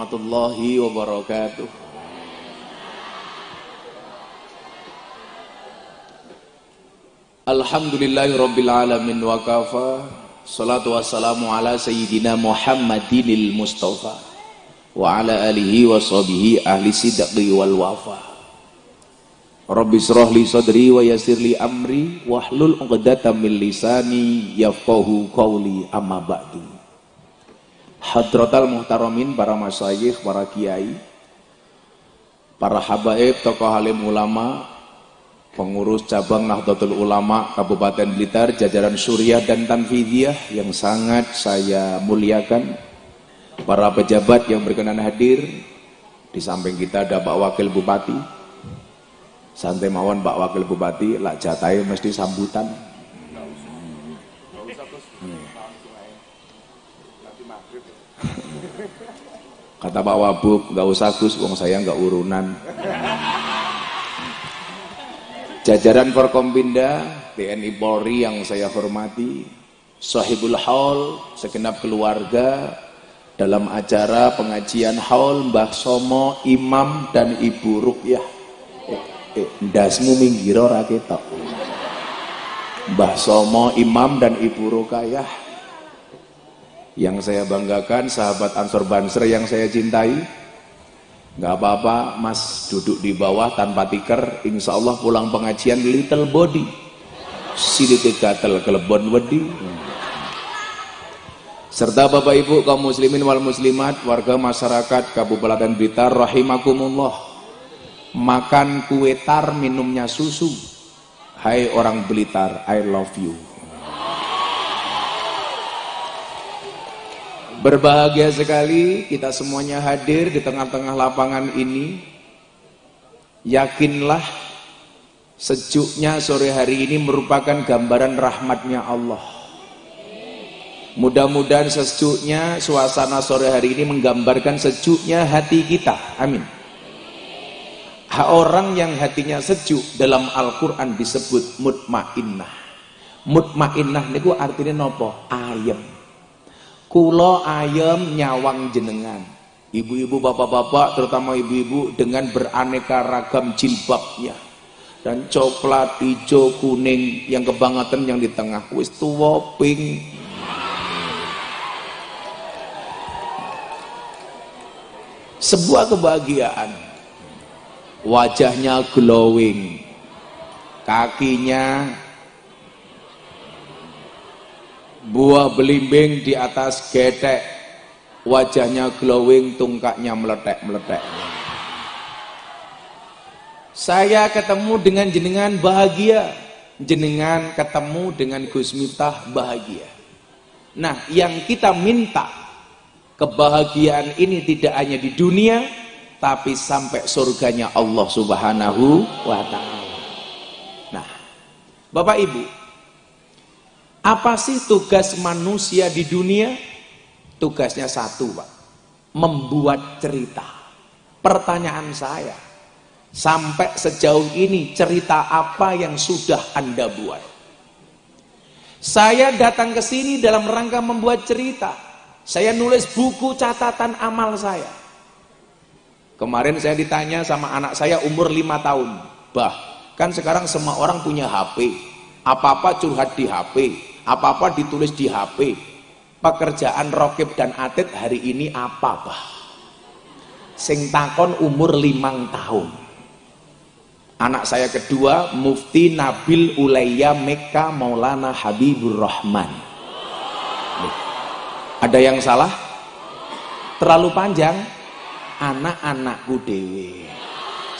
warahmatullahi wabarakatuh. Alhamdulillahi rabbil alamin wa kafa. Salatu wassalamu ala sayyidina Muhammadinil Mustafa Wa ala alihi wa sahbihi ahli sidqi wal wafa. Rabbi israh li sadri wa yasir li amri Wahlul uqdatan min lisani yafqahu qawli amma ba'du Hadratal muhtaramin para masyayikh, para kiai Para habaib, tokoh alim ulama pengurus cabang Nahdlatul Ulama Kabupaten Blitar, jajaran Surya dan Tanfidiyah yang sangat saya muliakan, para pejabat yang berkenan hadir, di samping kita ada Pak Wakil Bupati, santai mawon Pak Wakil Bupati, lak jatai mesti sambutan. Kata Pak Wabub, nggak usah Gus, wong saya nggak urunan. Jajaran Forkompinda TNI Polri yang saya hormati sahibul haul segenap keluarga dalam acara pengajian haul Mbah Somo Imam dan Ibu Rukyah. Eh, eh, ndasmu minggiro raketok Mbah Somo Imam dan Ibu Rukyah yang saya banggakan sahabat Ansor Banser yang saya cintai nggak apa-apa mas duduk di bawah tanpa tikar insya Allah pulang pengajian little body. Silite gatel kelebon wedi. Serta bapak ibu kaum muslimin wal muslimat warga masyarakat Kabupaten Blitar rahimakumullah. Makan kue tar minumnya susu. Hai orang Blitar I love you Berbahagia sekali kita semuanya hadir di tengah-tengah lapangan ini. Yakinlah sejuknya sore hari ini merupakan gambaran rahmatnya Allah. Mudah-mudahan sejuknya suasana sore hari ini menggambarkan sejuknya hati kita. Amin. Orang yang hatinya sejuk dalam Al-Quran disebut mutmainnah. Mutmainnah niku artinya nopo? Ayam Kulo ayam nyawang jenengan. Ibu-ibu, bapak-bapak, terutama ibu-ibu dengan beraneka ragam jilbabnya. Dan coklat, hijau, kuning, yang kebangetan yang di tengah. Wis tuwa pink. Sebuah kebahagiaan. Wajahnya glowing. Kakinya buah belimbing di atas getek wajahnya glowing tungkaknya meletek-meletek saya ketemu dengan jenengan bahagia. Jenengan ketemu dengan Gus Miftah bahagia. Nah yang kita minta kebahagiaan ini tidak hanya di dunia tapi sampai surganya Allah subhanahu wa ta'ala. Nah Bapak Ibu apa sih tugas manusia di dunia? Tugasnya satu, Pak. Membuat cerita. Pertanyaan saya, sampai sejauh ini cerita apa yang sudah Anda buat? Saya datang ke sini dalam rangka membuat cerita. Saya nulis buku catatan amal saya. Kemarin saya ditanya sama anak saya umur lima tahun. Bah, kan sekarang semua orang punya HP. Apa-apa curhat di HP apa-apa ditulis di HP pekerjaan Rokib dan Atit hari ini apa bah sing takon umur limang tahun. Anak saya kedua Mufti Nabil Ulayya Mekka Maulana Habibur Rahman. Ada yang salah? Terlalu panjang? Anak-anakku dewe.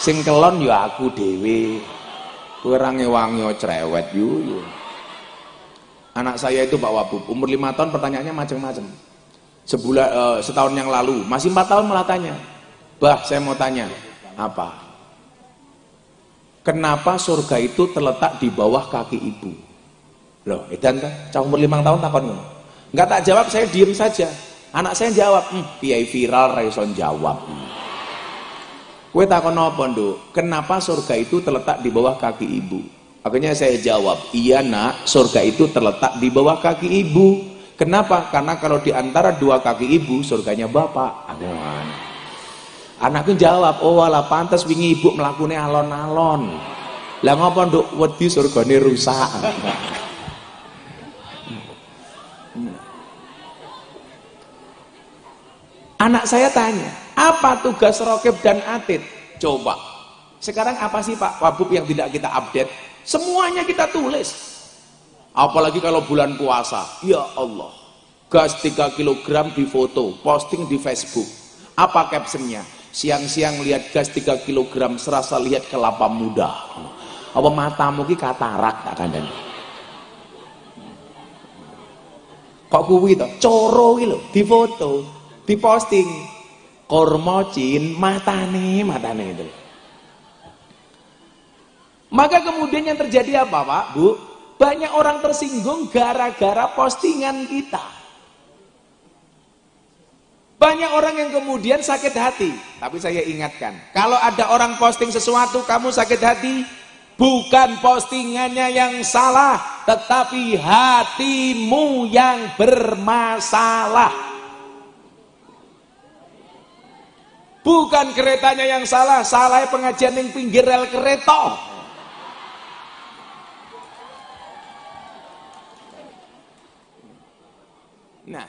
Sing kelon ya aku dewe. Kurang wangi cerewet yuk anak saya itu Pak Wabub. Umur lima tahun pertanyaannya macam-macam. Sebulan uh, setahun yang lalu. Masih empat tahun malah tanya. Bah saya mau tanya. Apa? Kenapa surga itu terletak di bawah kaki ibu? Loh edan kan? Cah umur lima tahun takon nggak tak jawab saya diem saja. Anak saya jawab hmm, viral raison jawab. Kue takon apa kenapa surga itu terletak di bawah kaki ibu Akhirnya saya jawab, iya nak, surga itu terletak di bawah kaki ibu. Kenapa? Karena kalau di antara dua kaki ibu, surganya bapak. Aduh. Anakku jawab, "Oh, wala pantas wingi ibu mlakune alon-alon." Lah ngapa nduk wedi surgane rusak? Anak saya tanya, apa tugas Rokib dan Atid? Coba. Sekarang apa sih Pak Wabub yang tidak kita update? Semuanya kita tulis. Apalagi kalau bulan puasa. Ya Allah. Gas 3 kg di foto, posting di Facebook. Apa captionnya? Siang-siang lihat gas 3 kg, serasa lihat kelapa muda. Apa matamu ki katarak tak kandani? Kok kuwi to? Coro ki lho, di foto diposting kormocin matane matane itu maka kemudian yang terjadi apa Pak? Bu banyak orang tersinggung gara-gara postingan kita. Banyak orang yang kemudian sakit hati. Tapi saya ingatkan kalau ada orang posting sesuatu kamu sakit hati bukan postingannya yang salah tetapi hatimu yang bermasalah. Bukan keretanya yang salah, salah pengajian yang pinggir rel kereta. Nah,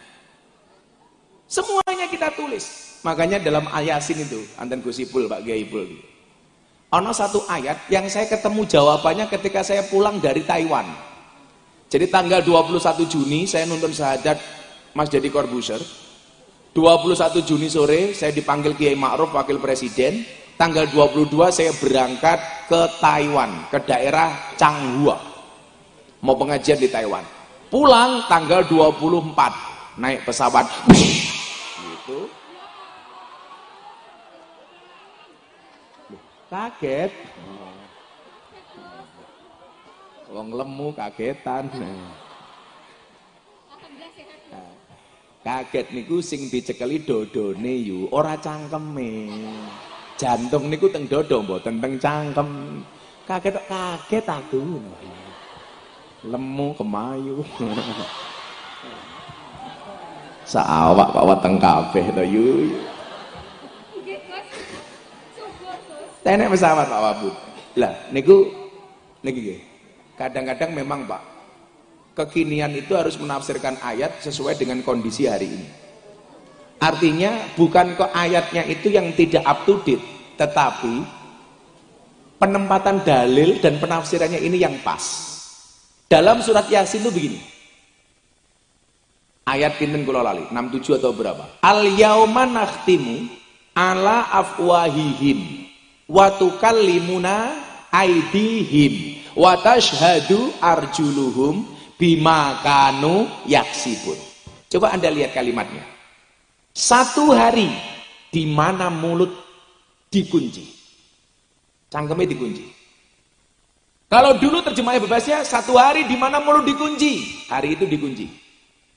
semuanya kita tulis. Makanya dalam ayasin itu, anten gusipul Pak Gaibul. Ono satu ayat yang saya ketemu jawabannya ketika saya pulang dari Taiwan. Jadi tanggal 21 Juni saya nonton sahadat Mas Jadi Corbuzier 21 Juni sore saya dipanggil Kiai Ma'ruf Wakil Presiden tanggal 22 saya berangkat ke Taiwan ke daerah Changhua mau pengajian di Taiwan pulang tanggal 24 naik pesawat. Gitu. Kaget. Wong lemu kagetan. Kaget niku sing dicekeli dodone yu ora cangkeme. Jantung niku teng dodo mboten teng cangkem. Kaget kaget aku. Lemu kemayu saawak pak weteng kabeh to yu. Tenek pesawat Pak Wabud. Lah niku niki kadang-kadang memang Pak kekinian itu harus menafsirkan ayat sesuai dengan kondisi hari ini. Artinya bukan ke ayatnya itu yang tidak up to date tetapi penempatan dalil dan penafsirannya ini yang pas. Dalam surat yasin itu begini ayat pinten kula lali? 67 atau berapa? Al yauma nakhtimu ala afwahihim wa tukallimuna aidihim wa tashhadu arjuluhum bima kanu yaksibun. Coba anda lihat kalimatnya. Satu hari di mana mulut dikunci? Cangkemnya dikunci. Kalau dulu terjemahnya bebasnya satu hari di mana mulut dikunci? Hari itu dikunci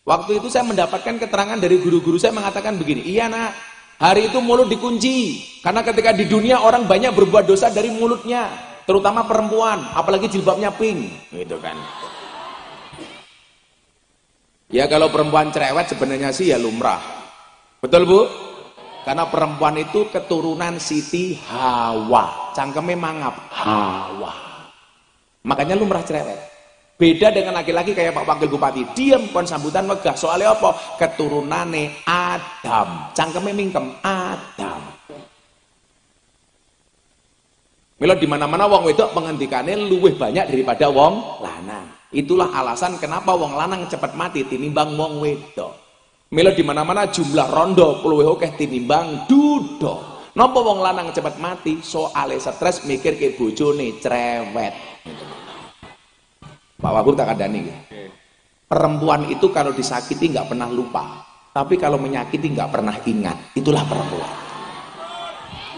waktu itu saya mendapatkan keterangan dari guru-guru saya mengatakan begini iya nak hari itu mulut dikunci karena ketika di dunia orang banyak berbuat dosa dari mulutnya terutama perempuan apalagi jilbabnya pink gitu kan Ya kalau perempuan cerewet sebenarnya sih ya lumrah. Betul Bu? Karena perempuan itu keturunan Siti Hawa. Cangkeme mangap. Hawa. Makanya lumrah cerewet. Beda dengan laki-laki kayak Pak Wakil Bupati. Diam kon sambutan megah. Soalnya apa? Keturunane Adam. Cangkeme mingkem. Adam. Mila di mana-mana wong wedok pengendikane luwih banyak daripada wong lanang. Itulah alasan kenapa wong lanang cepat mati tinimbang wong wedok. Mila di mana-mana jumlah rondo puluh oke tinimbang dudo. Napa wong lanang cepat mati soale stres mikir ke bojone cerewet. Pak Wabur tak ada nih. Perempuan itu kalau disakiti nggak pernah lupa, tapi kalau menyakiti nggak pernah ingat. Itulah perempuan.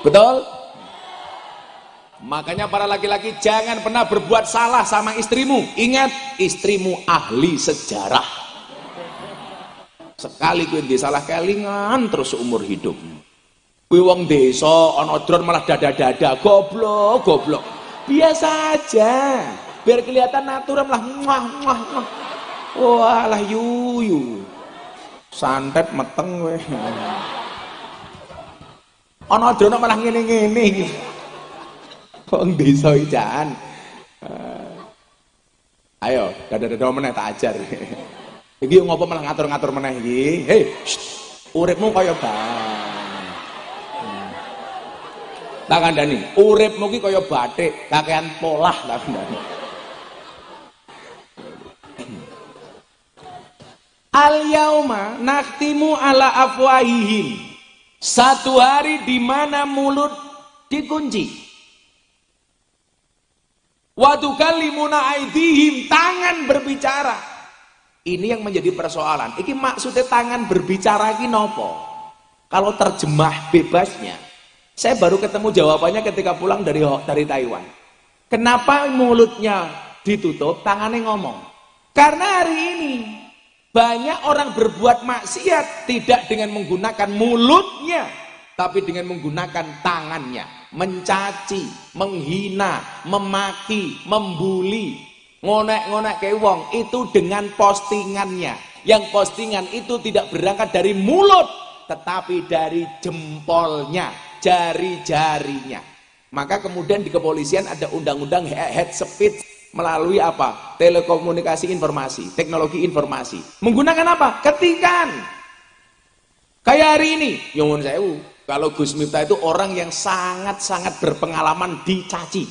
Betul? Makanya para laki-laki jangan pernah berbuat salah sama istrimu. Ingat, istrimu ahli sejarah. Sekali kuwi salah kelingan terus seumur hidup. Kuwi wong desa ana drone malah dada-dada, goblok, goblok. Biasa aja. Biar kelihatan natural lah. Muah, muah, muah. Walah yuyu. Santet meteng weh. Ana drono malah ngene-ngene. Kok desa ijaan. Uh, ayo, dada-dada meneh tak ajar. iki ngopo malah ngatur-ngatur meneh iki? Hei, uripmu kaya. Hmm. Tak kandhani, uripmu ki kaya batik, kakean polah tak kandhani. Al yauma naktimu ala afwahihim. Satu hari di mana mulut dikunci. Waktu kalimuna aidihim tangan berbicara. Ini yang menjadi persoalan. Ini maksudnya tangan berbicara ini nopo. Kalau terjemah bebasnya, saya baru ketemu jawabannya ketika pulang dari dari Taiwan. Kenapa mulutnya ditutup, tangannya ngomong? Karena hari ini banyak orang berbuat maksiat tidak dengan menggunakan mulutnya, tapi dengan menggunakan tangannya. Mencaci, menghina, memaki, membuli, ngonek-ngonek ke wong itu dengan postingannya. Yang postingan itu tidak berangkat dari mulut, tetapi dari jempolnya, jari-jarinya. Maka kemudian di kepolisian ada undang-undang head speed melalui apa? Telekomunikasi informasi, teknologi informasi. Menggunakan apa? Ketikan. Kayak hari ini, Yongun Sewu. Kalau Gus Miftah itu orang yang sangat-sangat berpengalaman dicaci.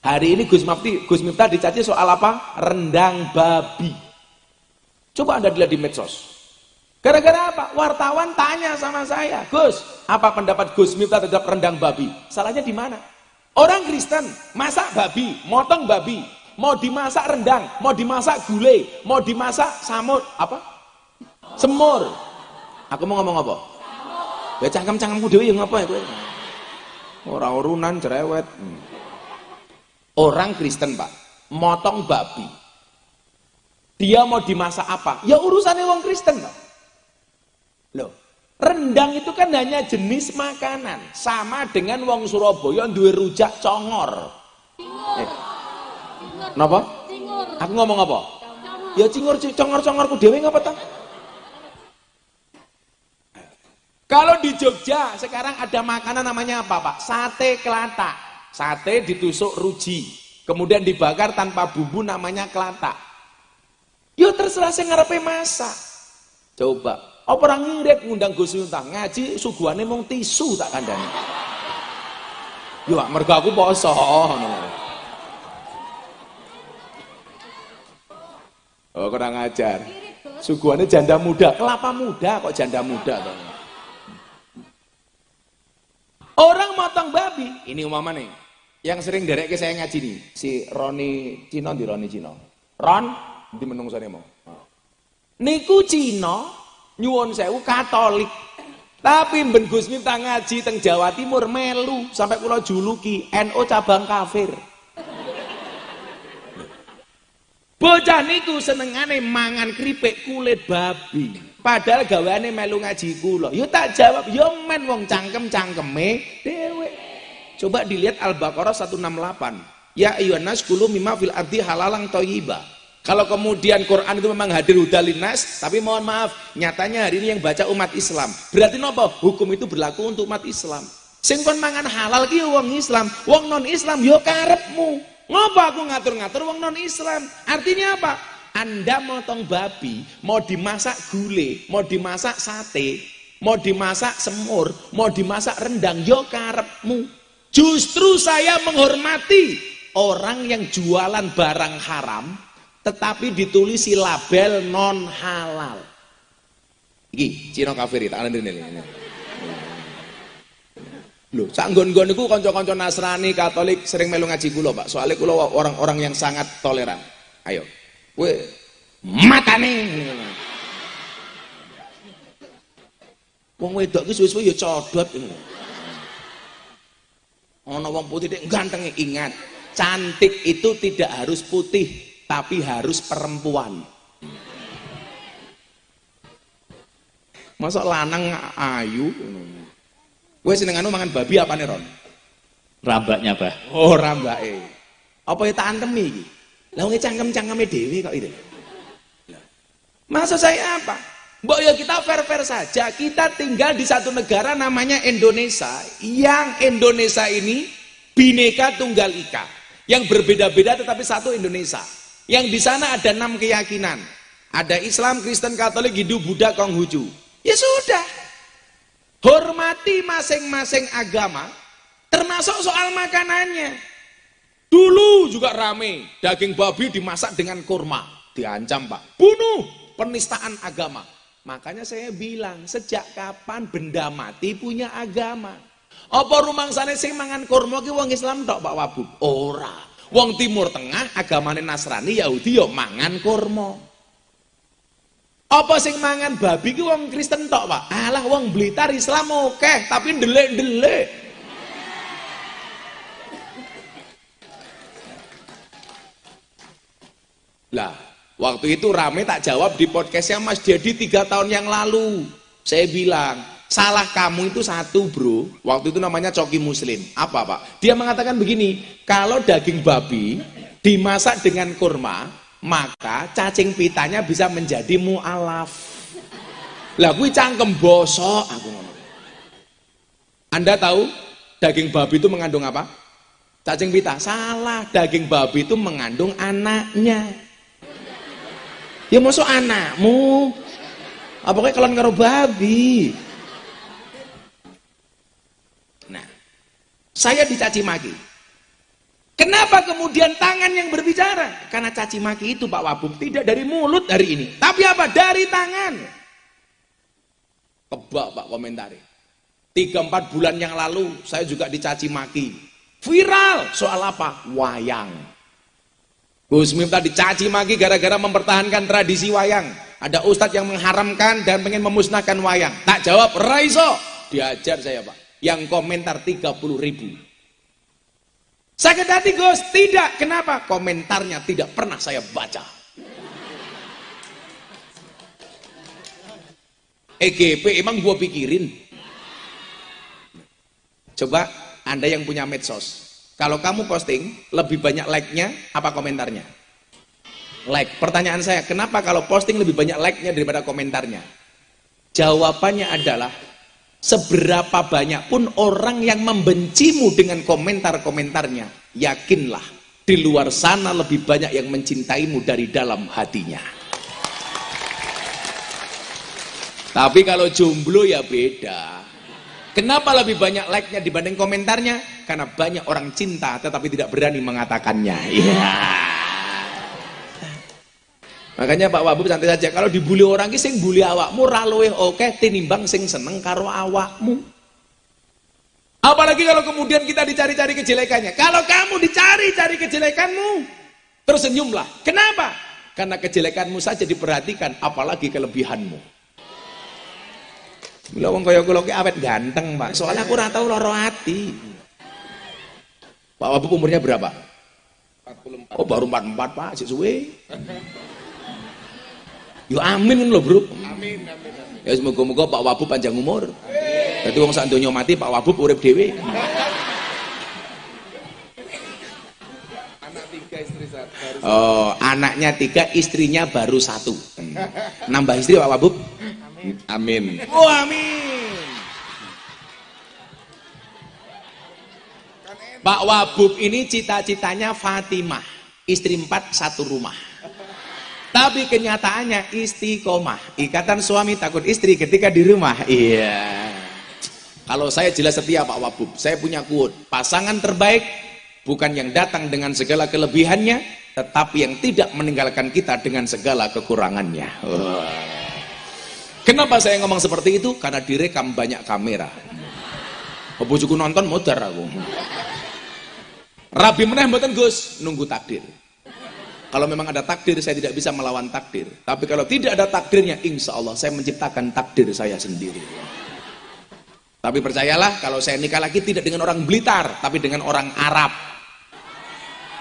Hari ini Gus Miftah, Gus Miftah dicaci soal apa? Rendang babi. Coba Anda lihat di medsos. Gara-gara apa? Wartawan tanya sama saya, Gus, apa pendapat Gus Miftah terhadap rendang babi? Salahnya di mana? Orang Kristen masak babi, motong babi, mau dimasak rendang, mau dimasak gulai, mau dimasak samut, apa? Semur. Aku mau ngomong apa? Ya cangkem-cangkemku dhewe yang apa ya kowe? Ora urunan cerewet. Hmm. Orang Kristen, Pak, motong babi. Dia mau dimasak apa? Ya urusannya wong Kristen, Pak. Loh, rendang itu kan hanya jenis makanan, sama dengan wong Surabaya duwe rujak congor. Eh, Napa? Cingur. Aku ngomong apa? Ya cingur congor-congorku dhewe ngapa ta? Kalau di Jogja sekarang ada makanan namanya apa, Pak? Sate kelatak. Sate ditusuk ruji, kemudian dibakar tanpa bumbu namanya kelatak. Yo terserah saya ngarepe masak. Coba, apa orang ngirit ngundang Gus Miftah ngaji suguhane mung tisu tak kandani. Yo mergo aku poso ngono. Oh, kurang ajar. Suguhannya janda muda, kelapa muda kok janda muda toh. Orang motong babi, ini umama nih. Yang sering derek saya ngaji nih, si Roni Cino di Roni Cino. Ron di sana mau. Niku Cino nyuwun sewu Katolik. Tapi Ben Miftah ngaji teng Jawa Timur melu sampai pulau juluki NO cabang kafir. Bocah niku senengane mangan keripik kulit babi. Padahal gaweane melu ngaji kula. Yo tak jawab, yo men wong cangkem-cangkeme dhewe. Coba dilihat Al-Baqarah 168. Ya ayyuhan nas kulu mimma fil ardi halalang thayyiba. Kalau kemudian Quran itu memang hadir hudalinas, tapi mohon maaf, nyatanya hari ini yang baca umat Islam. Berarti nopo? Hukum itu berlaku untuk umat Islam. Sing kon mangan halal ki wong Islam, wong non Islam yo karepmu. Ngapa aku ngatur-ngatur wong non Islam? Artinya apa? Anda motong babi, mau dimasak gule, mau dimasak sate, mau dimasak semur, mau dimasak rendang, yo karepmu. Justru saya menghormati orang yang jualan barang haram, tetapi ditulisi label non halal. Iki, Cino kafir, ada ini. Loh, sak nggon-nggon niku kanca-kanca Nasrani, Katolik sering melu ngaji kula, Pak. Soalnya kula orang-orang yang sangat toleran. Ayo. Kowe matane. Wong wedok ki suwe-suwe ya codot ngono. Ana wong putih ganteng ingat, cantik itu tidak harus putih, tapi harus perempuan. Masa lanang ayu Gue anu mangan babi apa nih Ron? Rambaknya bah. Oh. Apa ya tak antemi iki? Lah wong cangkem-cangkeme dhewe kok itu. Maksud saya apa? Mbok ya kita fair-fair saja. Kita tinggal di satu negara namanya Indonesia. Yang Indonesia ini bineka tunggal ika. Yang berbeda-beda tetapi satu Indonesia. Yang di sana ada enam keyakinan. Ada Islam, Kristen, Katolik, Hindu, Buddha, Konghucu. Ya sudah. Hormati masing-masing agama termasuk soal makanannya. Dulu juga rame, daging babi dimasak dengan kurma. Diancam pak, bunuh, penistaan agama. Makanya saya bilang, sejak kapan benda mati punya agama? Apa rumang sana sing mangan kurma ki wong Islam tok Pak Wabub? Ora. Wong Timur Tengah agamane Nasrani Yahudi yo mangan kurma. Apa sing mangan babi ki wong Kristen tok, Pak? Alah wong Blitar Islam oke, tapi ndelik-ndelik. Lah, Waktu itu rame tak jawab di podcastnya Mas Dedi tiga tahun yang lalu. Saya bilang, salah kamu itu satu bro. Waktu itu namanya coki muslim. Apa pak? Dia mengatakan begini, kalau daging babi dimasak dengan kurma, maka cacing pitanya bisa menjadi mu'alaf. Lah gue cangkem bosok aku ngomong. Anda tahu daging babi itu mengandung apa? Cacing pita. Salah, daging babi itu mengandung anaknya. Ya masuk anakmu. Apakah kalian karo babi? Nah, saya dicaci maki. Kenapa kemudian tangan yang berbicara? Karena caci maki itu Pak Wabub tidak dari mulut hari ini, tapi apa? Dari tangan. Kebak Pak komentari. Tiga empat bulan yang lalu saya juga dicaci maki. Viral soal apa? Wayang. Gus Miftah dicaci maki gara-gara mempertahankan tradisi wayang. Ada ustadz yang mengharamkan dan pengen memusnahkan wayang. Tak jawab, Raiso. Diajar saya Pak. Yang komentar 30 ribu. Sakit hati Gus? Tidak. Kenapa? Komentarnya tidak pernah saya baca. EGP emang gua pikirin. Coba Anda yang punya medsos, kalau kamu posting, lebih banyak like-nya apa komentarnya? Like. Pertanyaan saya, kenapa kalau posting lebih banyak like-nya daripada komentarnya? Jawabannya adalah, seberapa banyak pun orang yang membencimu dengan komentar-komentarnya, yakinlah, di luar sana lebih banyak yang mencintaimu dari dalam hatinya. Tapi kalau jomblo ya beda. Kenapa lebih banyak like-nya dibanding komentarnya? Karena banyak orang cinta tetapi tidak berani mengatakannya. Yeah. Makanya Pak Wabub santai saja. Kalau dibully orang ki sing bully awakmu ra luwih oke tinimbang sing seneng karo awakmu. Apalagi kalau kemudian kita dicari-cari kejelekannya. Kalau kamu dicari-cari kejelekanmu, tersenyumlah. Kenapa? Karena kejelekanmu saja diperhatikan, apalagi kelebihanmu. Mula wong kaya kula ki awet ganteng, Pak. Soalnya aku ora tau lara ati. Pak Wabub umurnya berapa? 44. Oh, baru 44, Pak. Sik suwe. Yo amin lho, Bro. Amin, amin, amin. Ya semoga-moga Pak Wabub panjang umur. Dadi wong sak donya mati Pak Wabub urip dhewe. Anak tiga istri satu. Oh, anaknya tiga, istrinya baru satu. Nambah istri Pak Wabub? Amin. Oh amin. Pak Wabub ini cita-citanya Fatimah, istri empat satu rumah. Tapi kenyataannya istiqomah, ikatan suami takut istri ketika di rumah. Iya. Kalau saya jelas setia Pak Wabub, saya punya quote, pasangan terbaik bukan yang datang dengan segala kelebihannya, tetapi yang tidak meninggalkan kita dengan segala kekurangannya. Kenapa saya ngomong seperti itu? Karena direkam banyak kamera. Bojoku nonton modar aku. Rabi meneh mboten Gus, nunggu takdir. Kalau memang ada takdir, saya tidak bisa melawan takdir. Tapi kalau tidak ada takdirnya, insya Allah saya menciptakan takdir saya sendiri. Tapi percayalah, kalau saya nikah lagi tidak dengan orang Blitar, tapi dengan orang Arab.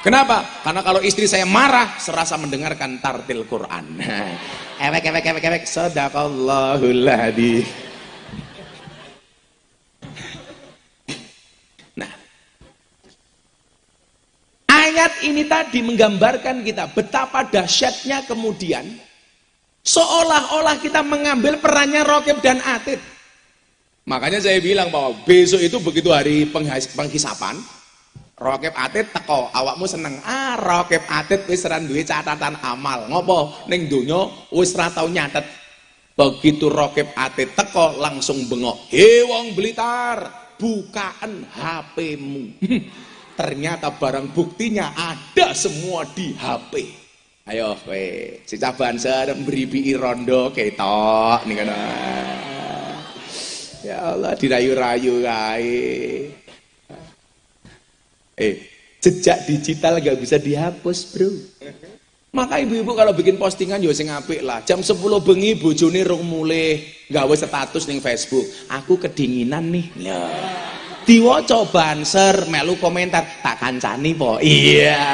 Kenapa? Karena kalau istri saya marah, serasa mendengarkan tartil Quran. ewek, ewek, ewek, ewek, sadaqallahul hadi. Nah, ayat ini tadi menggambarkan kita betapa dahsyatnya kemudian Seolah-olah kita mengambil perannya Rokib dan Atid. Makanya saya bilang bahwa besok itu begitu hari penghisapan, Rokib Atid teko, awakmu seneng. Ah, Rokib Atid wis duwe catatan amal. Ngopo? Ning donya wis ora tau nyatet. Begitu Rokib Atid teko langsung bengok. He wong Blitar, bukaan HP-mu. Ternyata barang buktinya ada semua di HP. Ayo kowe, si caban ser beribi rondo ketok nih kan. Ya Allah dirayu-rayu kae. Eh, jejak digital gak bisa dihapus, Bro. Maka ibu-ibu kalau bikin postingan yo sing apik lah. Jam 10 bengi bojone rung mulih gawe status ning Facebook. Aku kedinginan nih. Ya. Diwaca banser melu komentar tak kancani po. Iya.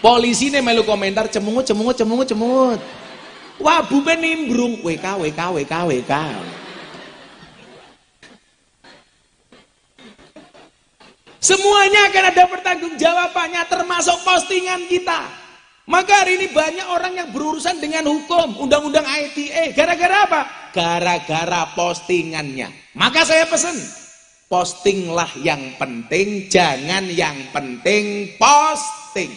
Polisi nih melu komentar cemungut cemungut cemungut cemungut. Wah, bupe nimbrung WK WK WK WK. Semuanya akan ada pertanggungjawabannya termasuk postingan kita. Maka hari ini banyak orang yang berurusan dengan hukum, undang-undang ITE. Gara-gara apa? Gara-gara postingannya. Maka saya pesan, postinglah yang penting, jangan yang penting posting.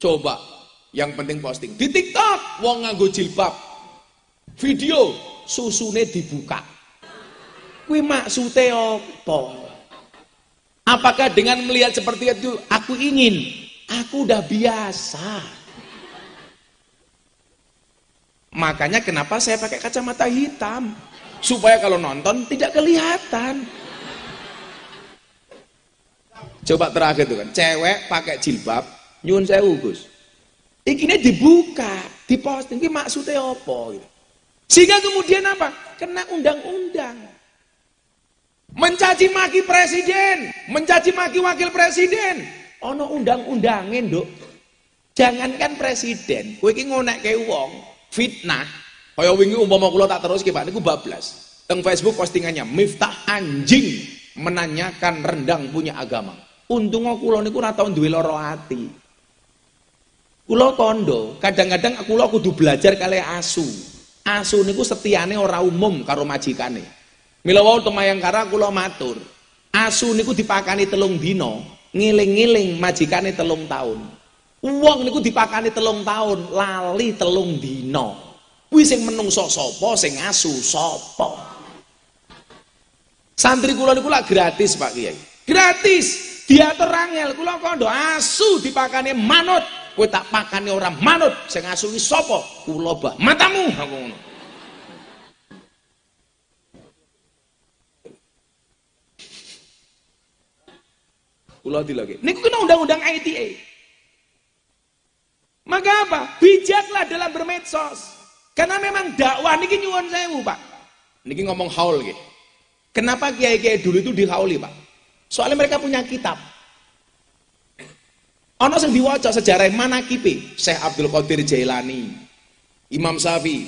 Coba yang penting posting. Di TikTok wong nganggo jilbab. Video susune dibuka. Kuwi maksude apa? Apakah dengan melihat seperti itu aku ingin? Aku udah biasa. Makanya kenapa saya pakai kacamata hitam? Supaya kalau nonton tidak kelihatan. Coba terakhir tuh kan, cewek pakai jilbab, nyun sewu Gus. Ikine dibuka, diposting, ini maksudnya apa? Gitu. Sehingga kemudian apa? Kena undang-undang. Mencaci maki presiden, mencaci maki wakil presiden. Ono undang-undangin, Nduk. Jangankan presiden, kowe iki ngonekke wong, fitnah. Kaya wingi umpama kula tak terus ki Pak niku bablas. Teng Facebook postingannya Miftah anjing menanyakan rendang punya agama. Untung kula niku ora tau duwe lara ati. Kulo kondo, kadang-kadang kulo kudu belajar kali asu. Asu niku setiane ora umum karo majikane. Mila wau temayangkara kulo matur. Asu niku dipakani telung dino, ngiling-ngiling majikane telung tahun. Uang niku dipakani telung tahun, lali telung dino. Kuwi sing menungso sapa, sing asu sapa. Santri kula niku gratis Pak Kiai. Gratis. Diatur rangel kula kondo asu dipakani manut. Kowe tak pakane orang manut sing ngasuhi sapa? Kula bah matamu! Aku ngono. Kula dilagi niku kena undang-undang ITE maka apa? Bijaklah dalam bermedsos karena memang dakwah niki nyuwun sewu Pak niki ngomong haul nggih kenapa kiai-kiai dulu itu dihauli Pak soalnya mereka punya kitab Ono sing diwaca sejarah mana kipe Syekh Abdul Qadir Jailani, Imam Syafi'i.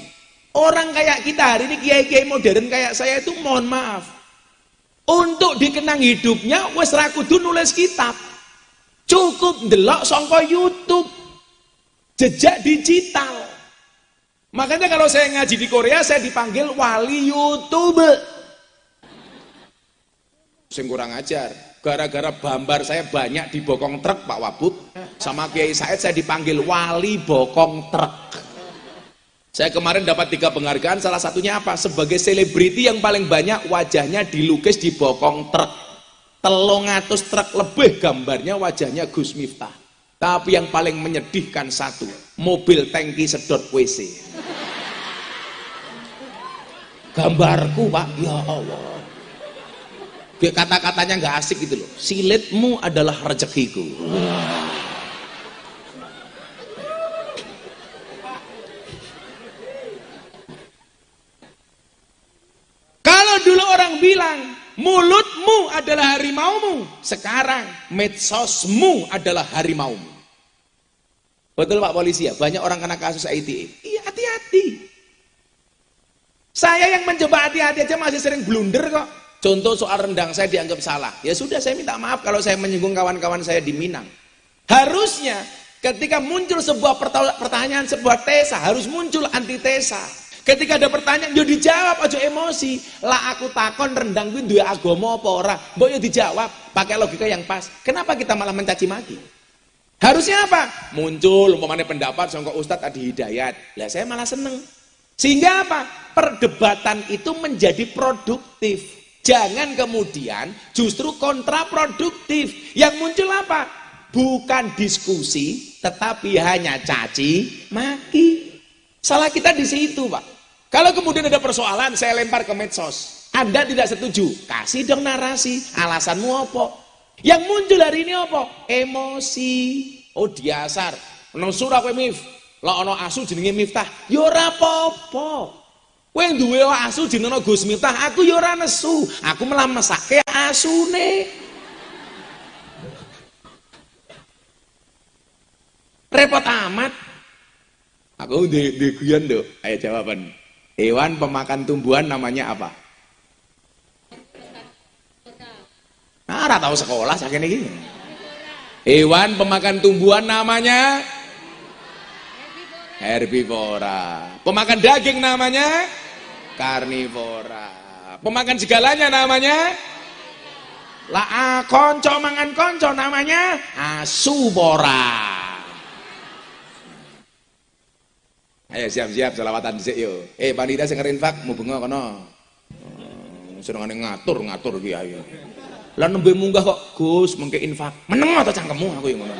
Orang kayak kita hari ini kiai-kiai modern kayak saya itu mohon maaf. Untuk dikenang hidupnya wes ra kudu nulis kitab. Cukup ndelok songko YouTube. Jejak digital. Makanya kalau saya ngaji di Korea saya dipanggil wali YouTube. Sing kurang ajar. Gara-gara bambar saya banyak di bokong truk Pak Wabub. Sama Kiai Said saya dipanggil wali bokong truk. Saya kemarin dapat tiga penghargaan, salah satunya apa? Sebagai selebriti yang paling banyak wajahnya dilukis di bokong truk. Telung atus truk lebih gambarnya wajahnya Gus Miftah. Tapi yang paling menyedihkan satu, mobil tangki sedot WC. Gambarku Pak, ya Allah. Kata-katanya nggak asik gitu loh. Silitmu adalah rezekiku. Kalau dulu orang bilang mulutmu adalah harimaumu sekarang medsosmu adalah harimaumu betul pak polisi ya banyak orang kena kasus ITE iya hati-hati saya yang mencoba hati-hati aja masih sering blunder kok Contoh soal rendang saya dianggap salah. Ya sudah saya minta maaf kalau saya menyinggung kawan-kawan saya di Minang. Harusnya Ketika muncul sebuah pertanyaan, sebuah tesa, harus muncul antitesa. Ketika ada pertanyaan, yo dijawab aja emosi. Lah aku takon rendang kuwi duwe agama apa ora? Mbok yo dijawab pakai logika yang pas. Kenapa kita malah mencaci maki? Harusnya apa? Muncul umpamanya pendapat sangka Ustadz Adi Hidayat. Lah saya malah seneng. Sehingga apa? Perdebatan itu menjadi produktif. Jangan kemudian justru kontraproduktif. Yang muncul apa? bukan diskusi, tetapi hanya caci maki. Salah kita di situ, Pak. Kalau kemudian ada persoalan, saya lempar ke medsos. Anda tidak setuju, kasih dong narasi, alasanmu apa? Yang muncul hari ini apa? Emosi. Oh, diasar. Nang surah kowe mif. Lah ana asu jenenge Miftah. Ya ora apa-apa. Kowe duwe asu jenenge Gus Miftah, aku ya nesu. Aku malah mesake asune. Repot amat. Aku di, di guyon. Ayo jawaban. Hewan pemakan tumbuhan namanya apa? Nah, tahu sekolah saking iki. Hewan pemakan tumbuhan namanya herbivora. Pemakan daging namanya karnivora. Pemakan segalanya namanya lah ah, konco mangan konco namanya asubora. Ayo siap-siap selawatan dhisik yo. Eh panitia sing ngerinfak mubunga kono. Hmm, senengane ngatur-ngatur ki ayo. Lah nembe munggah kok Gus mengke infak. Meneng ta cangkemmu aku yang ngono.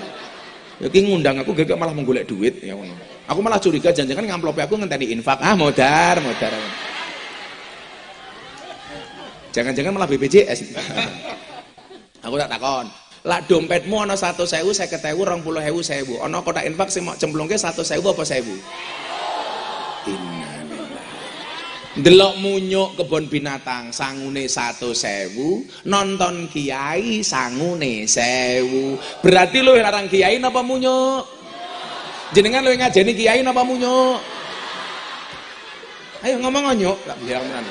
Ya ki ngundang aku gak malah menggolek duit ya ngono. Aku malah curiga jangan-jangan ngamplope aku ngenteni infak. Ah modar, modar. Jangan-jangan malah BPJS. aku tak takon. Lah dompetmu ana 100.000, 50.000, 20.000. Ana kotak infak sing mau cemplungke 100.000 apa 1.000? Delok munyuk kebun binatang sangune satu sewu, nonton kiai sangune sewu. Berarti lu larang kiai napa munyuk? Jenengan lu ngajeni kiai napa munyuk? Ayo ngomong nyuk, tak tenan.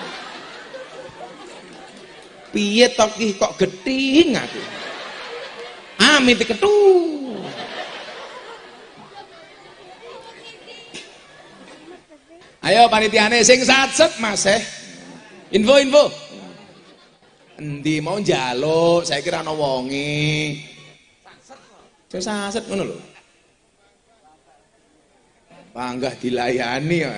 Piye toki kok geting aku? Amit ketu. Ayo panitiane sing satset Mas eh. Info info. Endi mau njaluk, saya kira ana wonge. Sing satset ngono lho. Panggah dilayani ya.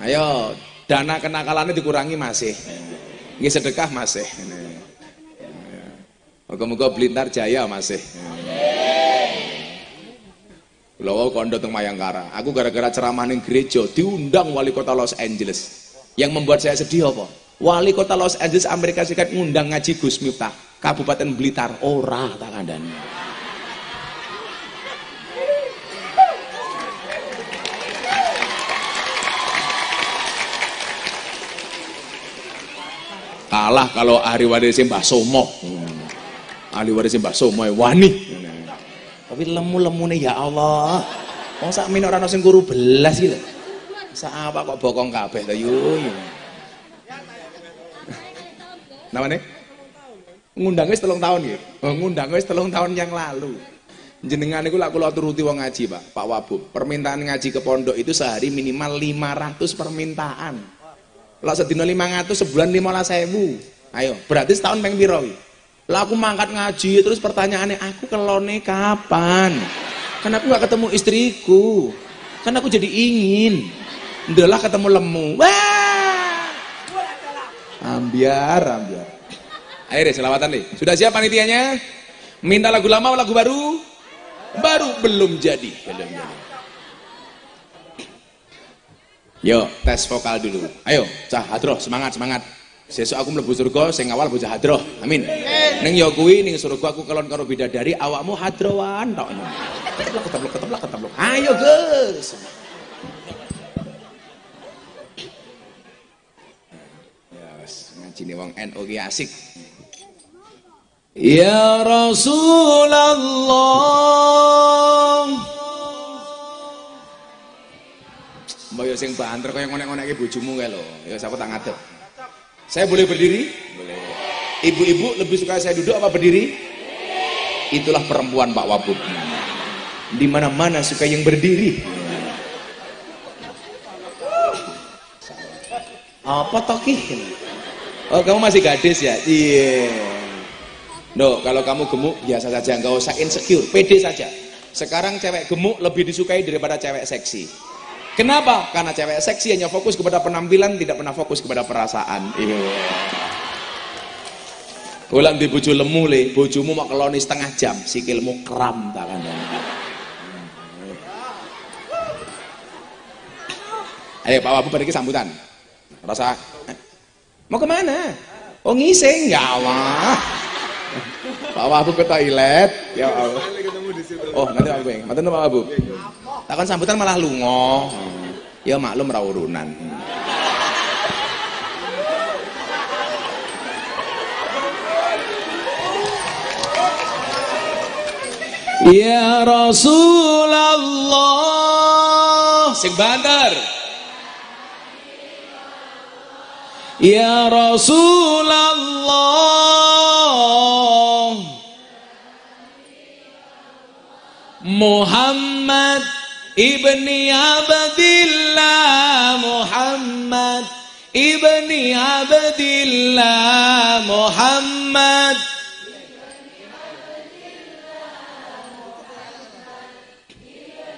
Ayo, dana kenakalannya dikurangi masih. Ini sedekah masih. Moga-moga belintar jaya masih. Kula kondo teng Mayangkara. Aku gara-gara ceramah ning gereja diundang wali kota Los Angeles. Yang membuat saya sedih apa? Wali kota Los Angeles Amerika Serikat ngundang ngaji Gus Miftah, Kabupaten Blitar. Ora tak kandhani. kalah kalau ahli waris Mbah Somo hmm. ahli waris Mbah Somo wani tapi lemu-lemune ya Allah. Wong sak min ora ono sing kuru belas iki lho. Sak apa kok bokong kabeh to yo. Namane? Ngundang wis telung tahun ya. Oh, ngundang telung tahun yang lalu. Jenengan iku lak kula turuti wong ngaji, Pak. Pak Wabub. Permintaan ngaji ke pondok itu sehari minimal 500 permintaan. Lah sedina 500 sebulan 15.000. Ayo, berarti setahun peng lah aku mangkat ngaji terus pertanyaannya aku kelone kapan? Karena aku nggak ketemu istriku. Karena aku jadi ingin. Udah ketemu lemu. Wah. Ambiar, ambiar. Deh selawatan deh. Sudah siap panitianya? Minta lagu lama lagu baru? Baru belum jadi. Belum jadi. Yo, tes vokal dulu. Ayo, Cah Hadroh, semangat, semangat. Sesuk aku mlebu surga sing awal bocah hadroh. Amin. Ning ya kuwi ning surga aku kelon karo bidadari awakmu hadrowan tok. Keteplok keteplok keteplok keteplok. Ayo, Gus. Ya wis ngajine wong NU ki asik. Ya Rasulullah Mbak yo sing banter kaya ngonek-ngonek bojomu kae lho. Ya aku tak ngadep. Saya boleh berdiri? Ibu-ibu lebih suka saya duduk apa berdiri? Itulah perempuan Pak Wabub. di mana-mana suka yang berdiri. Apa toki? Oh kamu masih gadis ya? Iya. No kalau kamu gemuk biasa saja. Nggak usah insecure. Pede saja. Sekarang cewek gemuk lebih disukai daripada cewek seksi kenapa karena cewek seksi hanya fokus kepada penampilan tidak pernah fokus kepada perasaan iya ulang di bojo lemu le bojomu mau keloni setengah jam sikilmu kram tak kan Ayo Pak Wabu balik sambutan. Rasa mau ke mana? Oh ngising ya Allah. Pak Wabu ke toilet. Ya Allah. Oh nanti Pak Wabu. Nanti Pak Wabu. Takkan sambutan malah lungo. Ya maklum ra urunan. Ya Rasulullah sing bandar Ya Rasulullah Muhammad. Ibni Abdillah Muhammad ibni Abdillah Muhammad.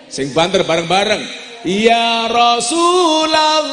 Sing banter bareng-bareng. Ya Rasulullah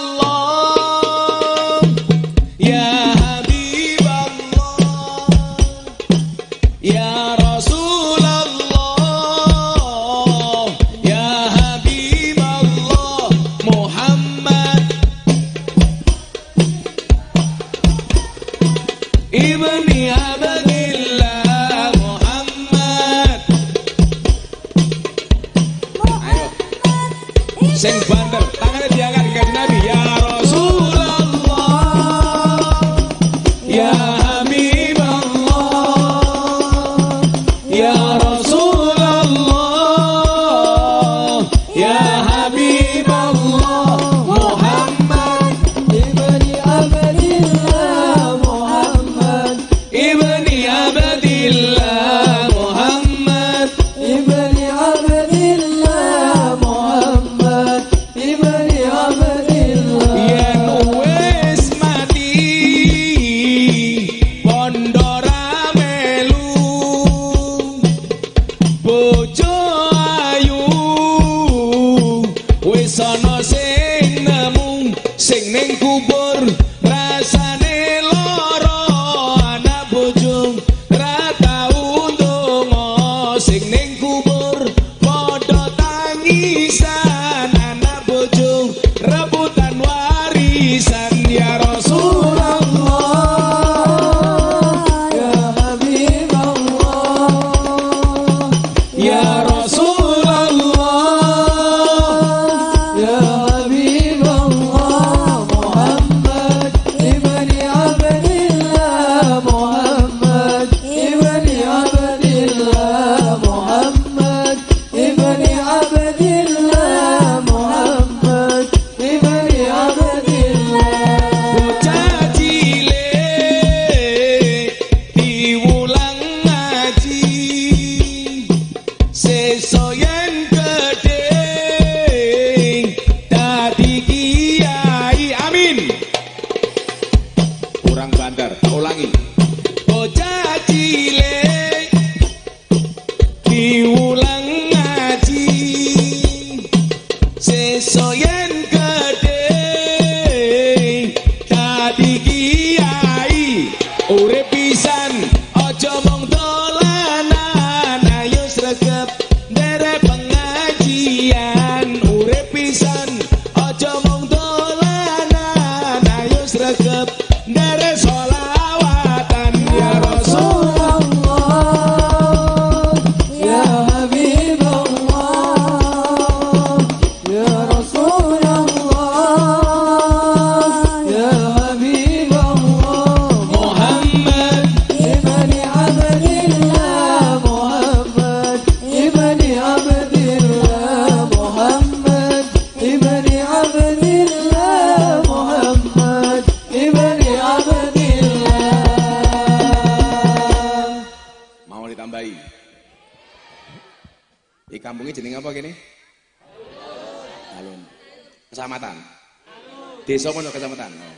Desa mana kecamatan? Oh.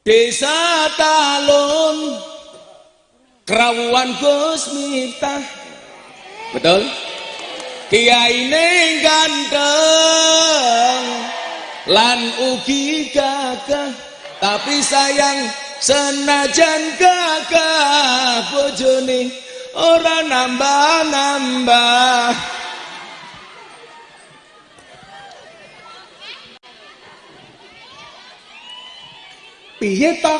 Desa Talun Kerawuan Gus Miftah. Betul? Kiai ning ganteng lan ugi gagah tapi sayang senajan gagah bojone ora nambah-nambah piye to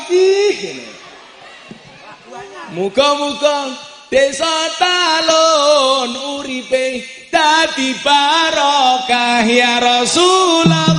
Muga-muga desa talon uripe dadi barokah ya Rasulullah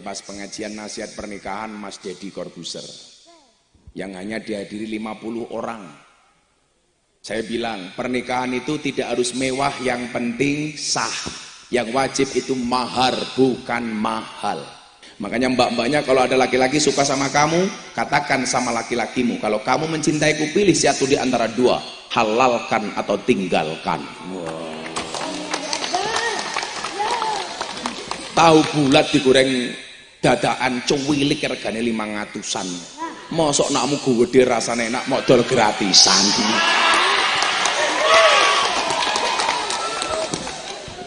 pas pengajian nasihat pernikahan Mas Dedi Corbuser yang hanya dihadiri 50 orang. Saya bilang, pernikahan itu tidak harus mewah, yang penting sah. Yang wajib itu mahar, bukan mahal. Makanya mbak-mbaknya kalau ada laki-laki suka sama kamu, katakan sama laki-lakimu. Kalau kamu mencintaiku, pilih satu di antara dua. Halalkan atau tinggalkan. Wow. Tahu bulat digoreng dadaan cuwilik regane ngatusan mosok nakmu gede rasane enak modal gratisan.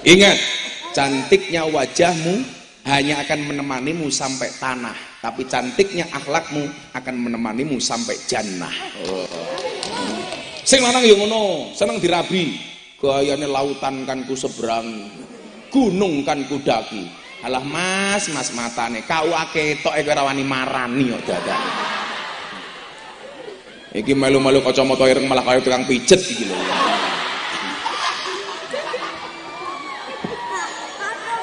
Ingat cantiknya wajahmu hanya akan menemanimu sampai tanah tapi cantiknya akhlakmu akan menemanimu sampai jannah. Sing lanang yo ngono seneng dirabi. Gayane lautan kan ku seberang gunung kan ku daki Alah Mas, Mas matane. Kau ketok kowe ora wani marani kok dadak. Iki melu-melu kacamata ireng malah kaya tukang pijet iki lho.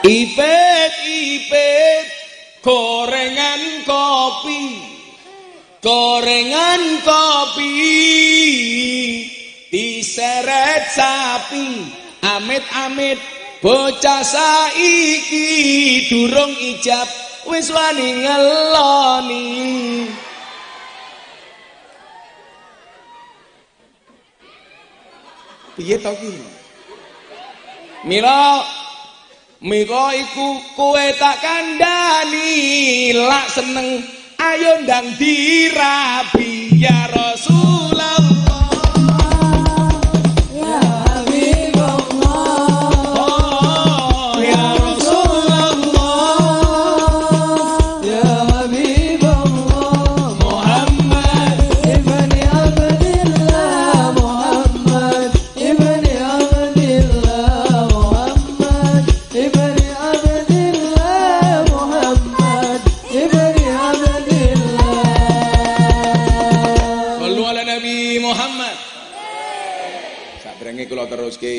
Ipet ipet gorengan kopi. Gorengan kopi diseret sapi. Amit amit bocah saiki durung ijab wis wani ngeloni. Piye to ki? Mila Mila iku kowe tak kandhani lak seneng ayo ndang dirabi ya Rasulullah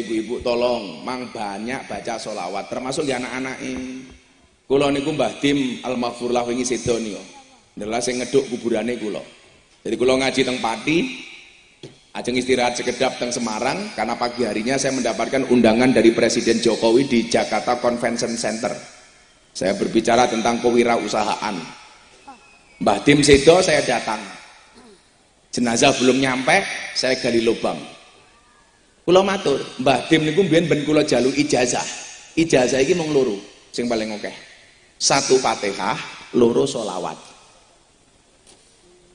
ibu-ibu tolong. Mang banyak baca solawat termasuk di anak-anak ini kulo niku Mbah Dim Al-Maghfurlah wingi sedo adalah saya ngeduk kuburane kulo jadi kulo ngaji teng Pati ajeng istirahat sekedap teng Semarang karena pagi harinya saya mendapatkan undangan dari Presiden Jokowi di Jakarta Convention Center. Saya berbicara tentang kewirausahaan. Mbah Dim Sedo saya datang. Jenazah belum nyampe saya gali lubang Kula matur, Mbah Dim niku mbiyen ben kula jalu ijazah. Ijazah iki mung loro, sing paling oke. Satu Fatihah, loro solawat.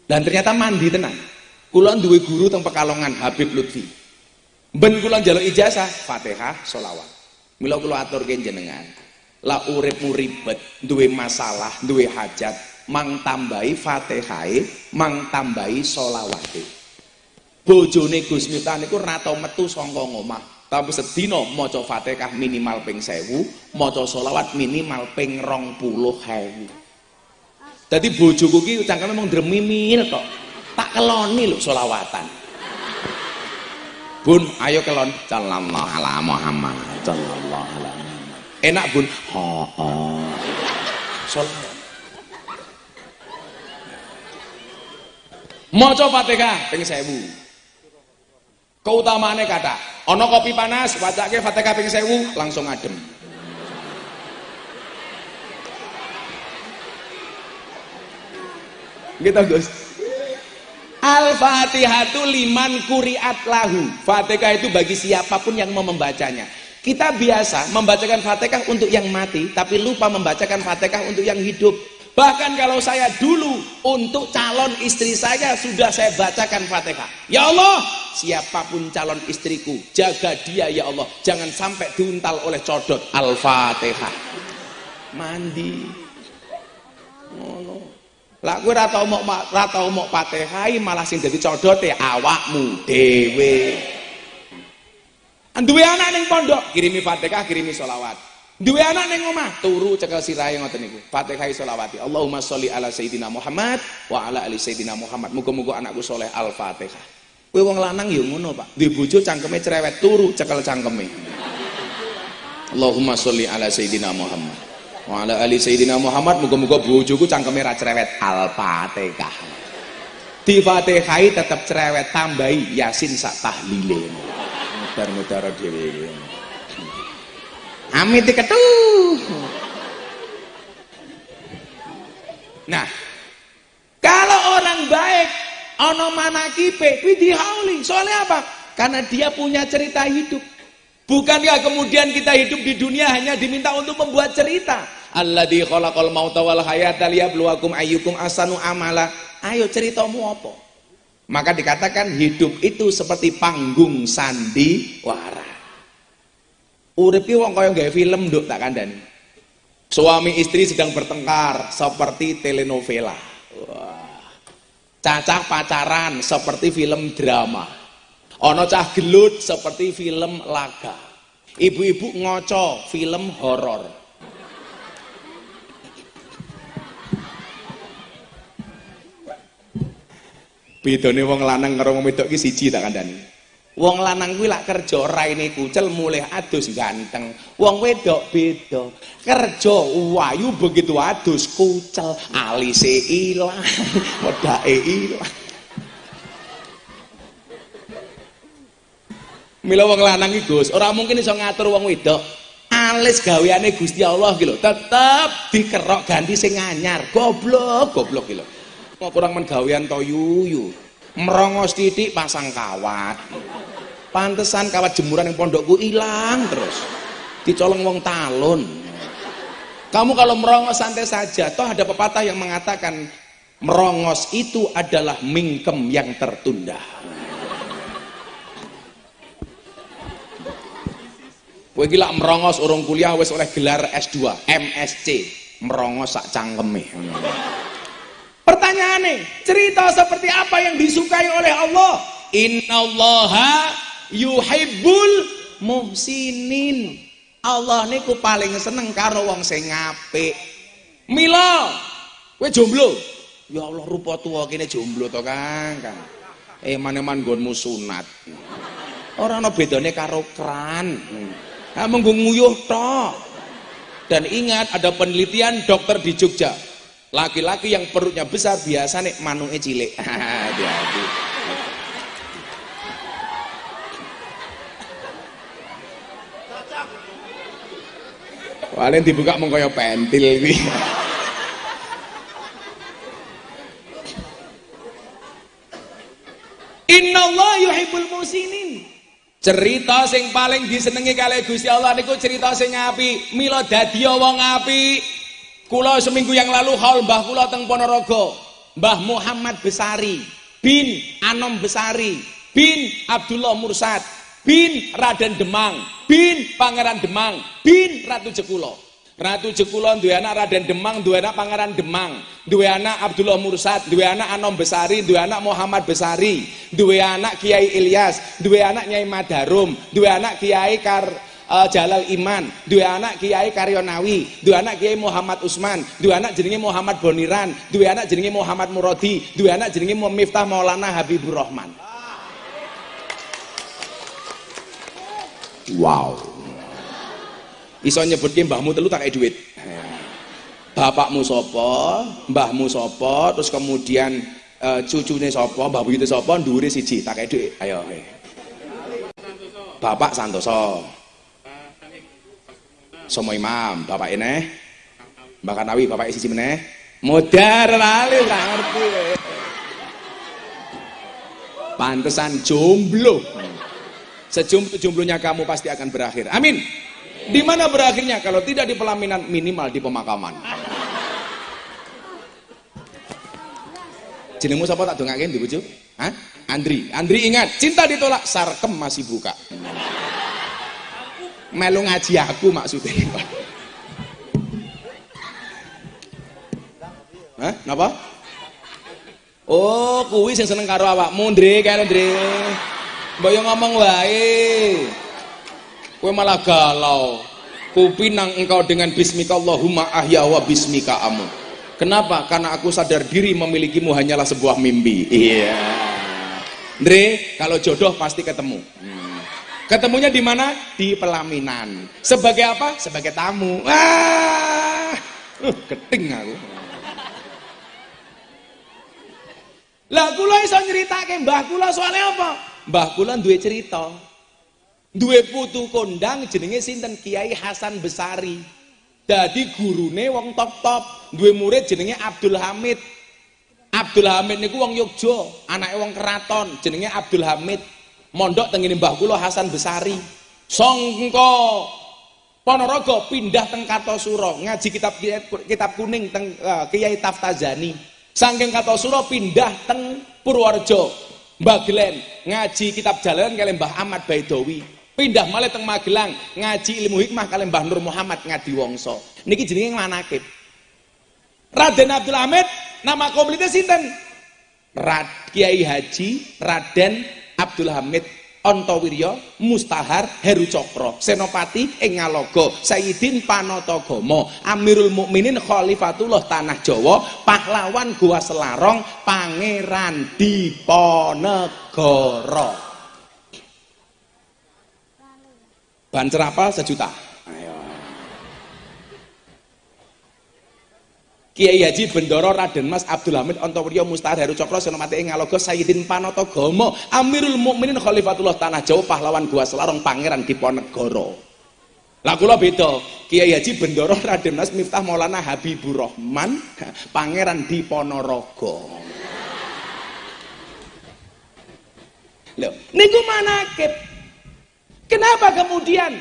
Dan ternyata mandi tenan. Kula duwe guru teng Pekalongan Habib Lutfi. Ben kula njaluk ijazah, Fatihah, solawat. Mila kula aturke jenengan. La uripmu ribet, duwe masalah, duwe hajat, mang tambahi Fatihah, mang tambahi solawate bojone Gus Miftah niku ora tau metu saka omah tapi sedina maca Fatihah minimal ping 1000 maca selawat minimal ping 20000 dadi bojoku ki cangkeme mung dremimil kok tak keloni lho selawatan Bun, ayo kelon. Sallallahu ala Muhammad. Sallallahu ala Muhammad. Enak bun. Ha. Salat. Maca Fatihah ping 1000. Keutamaane kata, ana kopi panas, wacake Fatihah ping 1000 langsung adem. Gitu Gus. Al-Fatihatu liman kuriat lahu. Fatihah itu bagi siapa pun yang mau membacanya. Kita biasa membacakan Fatihah untuk yang mati, tapi lupa membacakan Fatihah untuk yang hidup. Bahkan kalau saya dulu untuk calon istri saya sudah saya bacakan Fatihah. Ya Allah, siapa pun calon istriku, jaga dia ya Allah. Jangan sampai diuntal oleh codot Al-Fatihah. Mandi. Oh, no. Lah kowe ora tau mok ora tau mok malah sing dadi codote awakmu dhewe. Duwe anak ning pondok, kirimi Fatihah, kirimi sholawat. Duwe anak ning omah, turu cekel sirahe ngoten niku. Fatihah sholawati. Allahumma sholli ala sayyidina Muhammad wa ala ali sayyidina Muhammad. Muga-muga anakku soleh Al-Fatihah. Kowe wong lanang ya ngono, Pak. Duwe bojo cangkeme cerewet, turu cekel cangkeme. Allahumma sholli ala sayyidina Muhammad wa ala ali sayyidina Muhammad muga-muga bojoku cangkeme ra cerewet Al-Fatihah. Di Fatihai tetap cerewet tambahi Yasin sak tahlile. Mudar-mudar dhewe. Amit diketuh. Nah, kalau orang baik ono manakipe kuwi dihauli. Soalnya apa? Karena dia punya cerita hidup. Bukankah kemudian kita hidup di dunia hanya diminta untuk membuat cerita? Alladzi khalaqal mauta wal hayata liyabluwakum ayyukum asanu amala. Ayo ceritamu apa? Maka dikatakan hidup itu seperti panggung sandiwara. Uripi wong kaya gawe film nduk tak kandhani. Suami istri sedang bertengkar seperti telenovela. Wah. Cacah pacaran seperti film drama. Ono cah gelut seperti film laga. Ibu-ibu ngoco film horor. Bedane wong lanang karo wong wedok iki siji tak kandhani. Wong lanang kuwi lak kerja raine kucel mulih adus ganteng. Wong wedok beda. Kerja wayu begitu adus kucel, alise ilang, wedake ilang. Mila wong lanang iki Gus, ora mungkin iso ngatur wong wedok. Alis gaweane Gusti Allah iki lho, tetep dikerok ganti sing anyar. Goblok, goblok iki lho. Kok kurang men gawean to yuyu. Merongos titik pasang kawat. Pantesan kawat jemuran yang pondokku hilang terus. Dicolong wong talun. Kamu kalau merongos santai saja, toh ada pepatah yang mengatakan merongos itu adalah mingkem yang tertunda. Kowe gila merongos urung kuliah wis oleh gelar S2, MSc, merongos sak cangkeme. Pertanyaannya, cerita seperti apa yang disukai oleh Allah? Innallaha yuhibbul muhsinin. Allah niku paling seneng karo wong sing apik. Mila, kowe jomblo. Ya Allah rupa tua kene jomblo to, Kang. Kang. Eh maneman nggonmu sunat. Ora ana bedane karo kran. Ha menggo nguyuh. Dan ingat ada penelitian dokter di Jogja Laki-laki yang perutnya besar biasa nih manuke cilik. Hati-hati. Paling dibuka kaya pentil iki. Allah yuhibbul musinin. Cerita sing paling disenengi kali Gusti Allah niku cerita sing api. Mila dadi wong api. Kula seminggu yang lalu haul Mbah kula teng Ponorogo. Mbah Muhammad Besari bin Anom Besari bin Abdullah Mursad bin Raden Demang bin Pangeran Demang bin Ratu Jekulo. Ratu Jekulo duwe anak Raden Demang, duwe anak Pangeran Demang, duwe anak Abdullah Mursad, duwe anak Anom Besari, duwe anak Muhammad Besari, duwe anak Kiai Ilyas, duwe anak Nyai Madarum, duwe anak Kiai Kar uh, Jalal Iman, dua anak Kiai Karyonawi, dua anak Kiai Muhammad Usman, dua anak jenenge Muhammad Boniran, dua anak jenenge Muhammad Muradi, dua anak jenenge Miftah Maulana Habibur Rahman. wow. Iso nyebutke mbahmu telu tak duit. Bapakmu sopo mbahmu sopo terus kemudian uh, cucunya sopo mbah buyute sopo ndure siji tak duit. Ayo. Bapak santoso Somo imam bapak ini. Mbak kanawi bapak siji meneh. Modar lali ngerti. Pantesan jomblo. Sejomblonya kamu pasti akan berakhir. Amin. Di mana berakhirnya? Kalau tidak di pelaminan minimal di pemakaman. Jenengmu siapa tak dongake di Hah? Andri. Andri ingat cinta ditolak sarkem masih buka melu ngaji aku maksudnya Hah? Napa? Oh, kuwi sing seneng karo awakmu, Ndre, kene, Ndre. Mbok yo ngomong wae. Kowe malah galau. Kupinang engkau dengan bismika Allahumma ahya wa bismika amu. Kenapa? Karena aku sadar diri memilikimu hanyalah sebuah mimpi. Iya. Ndre, kalau jodoh pasti ketemu. Hmm. Ketemunya di mana? Di pelaminan. Sebagai apa? Sebagai tamu. Wah, uh, keting aku. Lah kula iso nyritake mbah kula soalnya apa? Mbah kula duwe cerita. Duwe putu kondang jenenge sinten Kiai Hasan Besari. Dadi gurune wong top-top, duwe murid jenenge Abdul Hamid. Abdul Hamid niku wong Yogya, anake wong keraton jenenge Abdul Hamid. Mondok tengene mbah kula Hasan Besari. Songko Ponorogo pindah teng Kartosuro ngaji kitab kitab kuning teng uh, Kiai Taftazani Sangking kata suro pindah teng Purworejo. Mbah Glen ngaji kitab jalan kalian Mbah Ahmad Baidowi. Pindah malah teng Magelang ngaji ilmu hikmah kalian Mbah Nur Muhammad ngadi wongso. Niki jenenge manakib. Raden Abdul Hamid nama komplitnya sinten? Rad Kiai Haji Raden Abdul Hamid Antawirya Mustahar Heru Cokro Senopati ing Ngaloga Sayyidin Panatagama Amirul Mukminin Khalifatullah Tanah Jawa pahlawan Gua Selarong Pangeran Diponegoro. Bancer apa? Sejuta Kiai Haji Bendoro Raden Mas Abdul Hamid Antawirya Mustahar Heru Cokro Senopati ing Ngaloga Sayyidin Panatagama Amirul Mukminin Khalifatullah Tanah Jawa pahlawan Gua Selarong Pangeran Diponegoro. Lah kula beda. Kiai Haji Bendoro Raden Mas Miftah Maulana Habibur Rahman Pangeran Diponorogo. Loh, niku manakib. Kenapa kemudian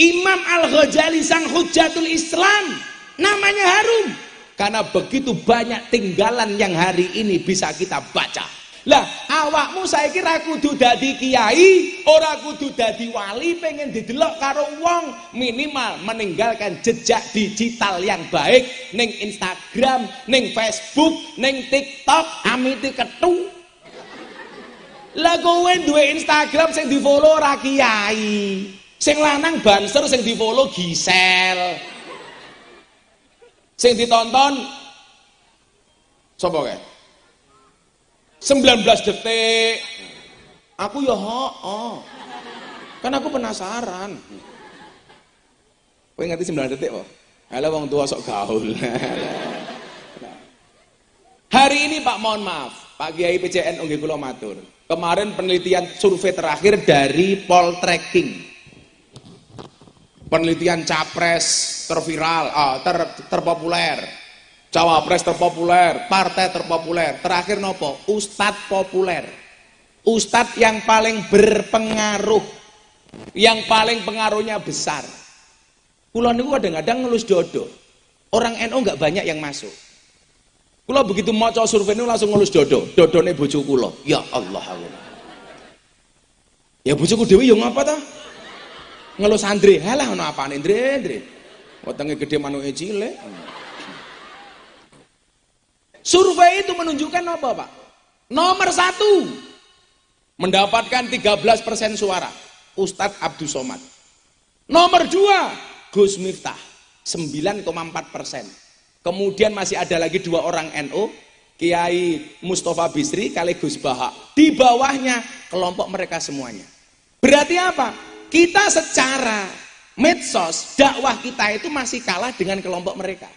Imam Al-Ghazali sang Hujatul Islam namanya harum? Karena begitu banyak tinggalan yang hari ini bisa kita baca. Lah, awakmu saya kira kudu dadi kiai, ora kudu dadi wali, pengen didelok karo wong, minimal meninggalkan jejak digital yang baik ning Instagram, ning Facebook, ning TikTok, amiti ketu. Lah kowe duwe Instagram sing di-follow ora kiai. Sing lanang banser sing di-follow Gisel sing ditonton sapa kae? 19 detik. Aku ya oh, kan aku penasaran. Kowe ngerti 9 detik kok Halo wong tua sok gaul. Hari ini Pak mohon maaf. Pak Kiai PCN nggih kula matur. Kemarin penelitian survei terakhir dari Poltreking penelitian capres terviral, uh, ter, terpopuler, cawapres terpopuler, partai terpopuler, terakhir nopo, ustadz populer, ustadz yang paling berpengaruh, yang paling pengaruhnya besar. Pulau niku kadang-kadang ngelus dodo, orang NU nggak banyak yang masuk. Kulo begitu mau survei ini langsung ngelus dodo, dodo nih bujuk kulo. Ya Allah. Ya bujuku dewi yang apa ta? Ngelus Andre halah ono apane? Andre Andre wetenge gede manuke cilik. Survei itu menunjukkan apa Pak? Nomor satu mendapatkan 13% suara Ustadz Abdul Somad. Nomor dua Gus Miftah 9,4 persen. Kemudian masih ada lagi dua orang NU Kiai Mustafa Bisri kali Gus Baha di bawahnya kelompok mereka semuanya. Berarti apa kita secara medsos dakwah kita itu masih kalah dengan kelompok mereka.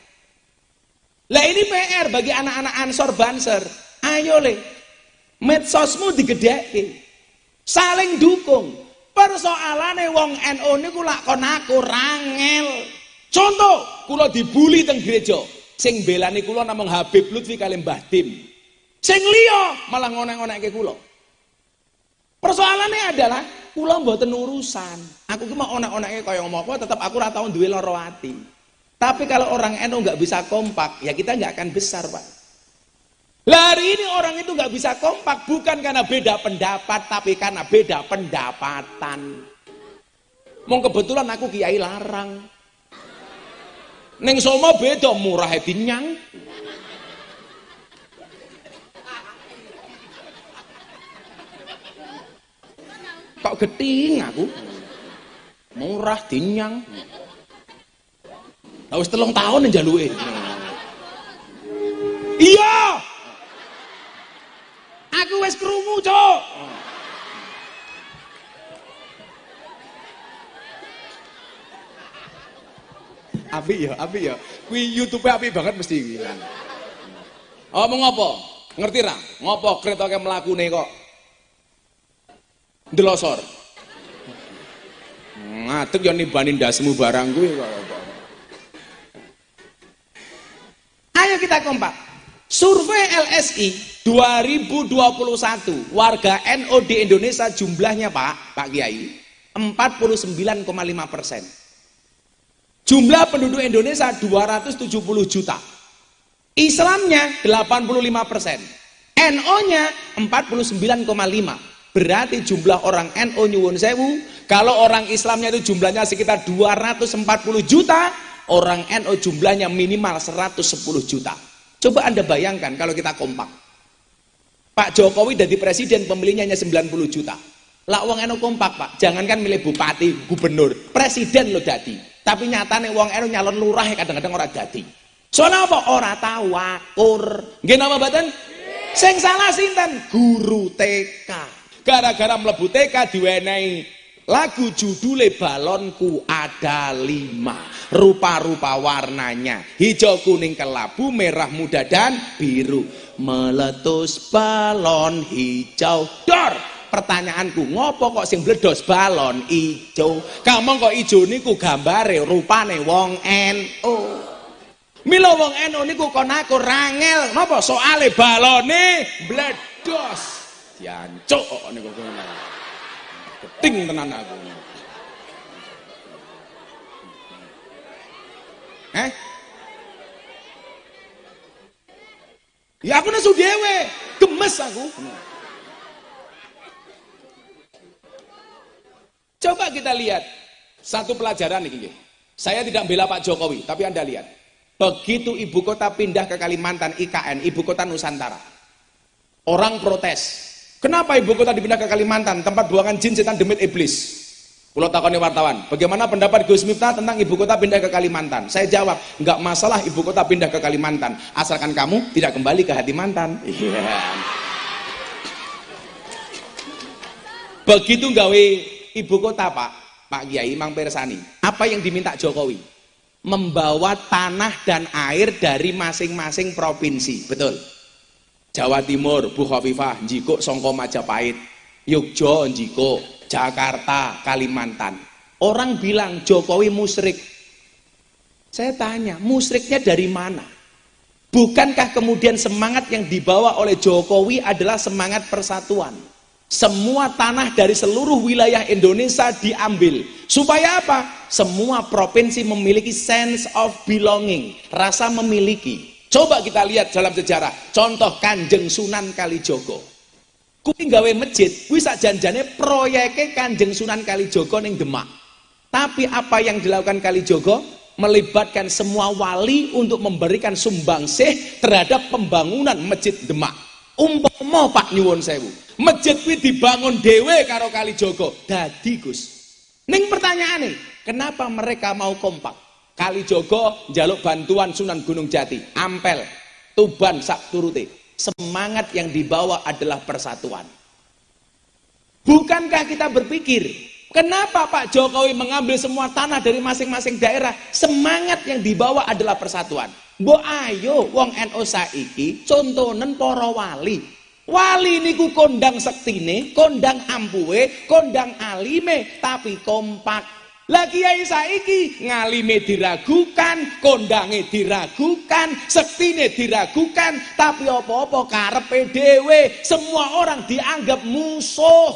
Lah ini PR bagi anak-anak Ansor Banser. Ayo le, medsosmu digedeki. Saling dukung. Persoalane wong NU niku lak kon aku rangel. Contoh, kula dibully teng gereja. Sing belani kula namung Habib Lutfi kali Mbah Dim. Sing liya malah ngonek-ngonekke kula. Persoalannya adalah kula mboten urusan. Aku ki mau onek-onekke kaya ngomong apa tetep aku ora tau duwe. Tapi kalau orang NU nggak bisa kompak, ya kita nggak akan besar, Pak. Lari ini orang itu nggak bisa kompak bukan karena beda pendapat, tapi karena beda pendapatan. Mau kebetulan aku kiai larang. Neng Solo beda murah dinyang. Kok geting aku? Murah dinyang. Lah wis telung tahun njaluke. Iya. Aku wis krungu, Cuk. Api ya, api ya. Kuwi YouTube api banget mesti. Oh, mau ngopo? Ngerti ra? Ngopo kretoke mlakune kok ndelosor. Ngadeg yo nimbani ndasmu barang kok. Ayo kita kompak. Survei LSI 2021 warga NO di Indonesia jumlahnya Pak, Pak Kiai 49,5 persen. Jumlah penduduk Indonesia 270 juta. Islamnya 85 persen. NO-nya 49,5. Berarti jumlah orang NO nyuwun sewu, kalau orang Islamnya itu jumlahnya sekitar 240 juta, orang NO jumlahnya minimal 110 juta. Coba Anda bayangkan kalau kita kompak. Pak Jokowi jadi presiden pemilihnya hanya 90 juta. Lah wong NU kompak, Pak. Jangankan milih bupati, gubernur, presiden lo dadi. Tapi nyatane wong NU nyalon lurah kadang-kadang ora dadi. Soalnya apa? Ora tahu akur. Nggih napa mboten? Sing salah sinten? Guru TK. Gara-gara mlebu TK diwenehi Lagu judulnya balonku ada lima. Rupa-rupa warnanya Hijau, kuning, kelabu, merah, muda, dan biru. Meletus balon hijau. Dor! Pertanyaanku, ngopo kok sing bledos balon hijau? Kamu kok hijau niku gambare rupane wong NU Milo wong NU niku kon aku rangel. Ngopo soale balone bledos Jancuk niku Geting tenan aku. Eh? Ya aku nesu dewe, gemes aku. Coba kita lihat satu pelajaran nih. Saya tidak bela Pak Jokowi, tapi Anda lihat. Begitu ibu kota pindah ke Kalimantan IKN, ibu kota Nusantara. Orang protes, Kenapa ibu kota dipindah ke Kalimantan, tempat buangan jin, setan, demit, iblis? Pulau takoni wartawan, bagaimana pendapat Gus Miftah tentang ibu kota pindah ke Kalimantan? Saya jawab, nggak masalah ibu kota pindah ke Kalimantan, asalkan kamu tidak kembali ke hati mantan. Yeah. Begitu gawe ibu kota Pak, Pak Kiai Mang Persani, apa yang diminta Jokowi? Membawa tanah dan air dari masing-masing provinsi, betul? Jawa Timur, Bu Khofifah, Jiko, Songko Majapahit, Yogyo, Jiko, Jakarta, Kalimantan. Orang bilang Jokowi musrik. Saya tanya, musriknya dari mana? Bukankah kemudian semangat yang dibawa oleh Jokowi adalah semangat persatuan? Semua tanah dari seluruh wilayah Indonesia diambil. Supaya apa? Semua provinsi memiliki sense of belonging, rasa memiliki. Coba kita lihat dalam sejarah, contoh Kanjeng Sunan Kalijogo. Kuwi gawe masjid, kuwi janjane proyeknya Kanjeng Sunan Kalijogo ning Demak. Tapi apa yang dilakukan Kalijogo? Melibatkan semua wali untuk memberikan sumbangsih terhadap pembangunan masjid Demak. Umpama Pak nyuwun sewu, masjid kuwi dibangun dhewe karo Kalijogo. Dadi Gus. Ning pertanyaane, kenapa mereka mau kompak? Kali Jogo jaluk bantuan Sunan Gunung Jati, Ampel, Tuban sak turute. Semangat yang dibawa adalah persatuan. Bukankah kita berpikir Kenapa Pak Jokowi mengambil semua tanah dari masing-masing daerah? Semangat yang dibawa adalah persatuan. Bo ayo wong NU saiki contonen para wali. Wali niku kondang sektine, kondang ampuhe, kondang alime, tapi kompak. Lah kiai saiki ngalime diragukan, kondange diragukan, sektine diragukan, tapi apa-apa karepe dhewe, semua orang dianggap musuh.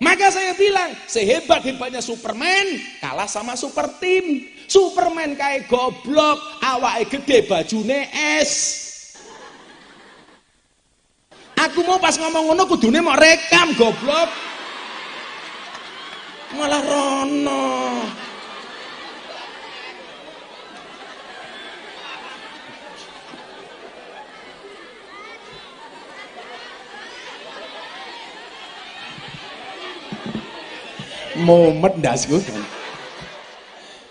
Maka saya bilang, sehebat-hebatnya Superman kalah sama super team. Superman kayak goblok, awake gede bajune es. Aku mau pas ngomong ngono kudune mau rekam goblok. Malah rono. momet ndasku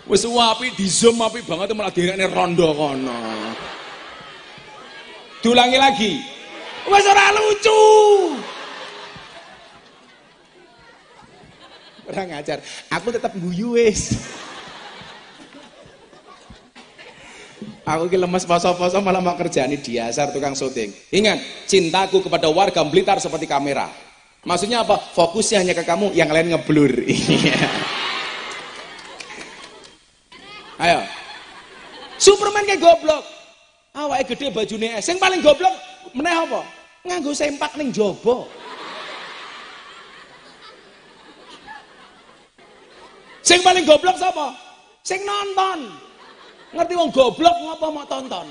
wis api di zoom api banget malah direkne rondo kono. Diulangi lagi. Wis ora lucu orang ngajar aku tetap guyu wis Aku ki lemes poso-poso malah mau kerjaan di dasar tukang syuting. Ingat, cintaku kepada warga Blitar seperti kamera. Maksudnya apa? Fokusnya hanya ke kamu, yang lain ngeblur. Ayo. Superman kayak goblok. Awake gede bajune es. Sing paling goblok meneh apa? Nganggo sempak ning jaba. Sing paling goblok sapa? Sing nonton. Ngerti wong goblok ngapa mau tonton?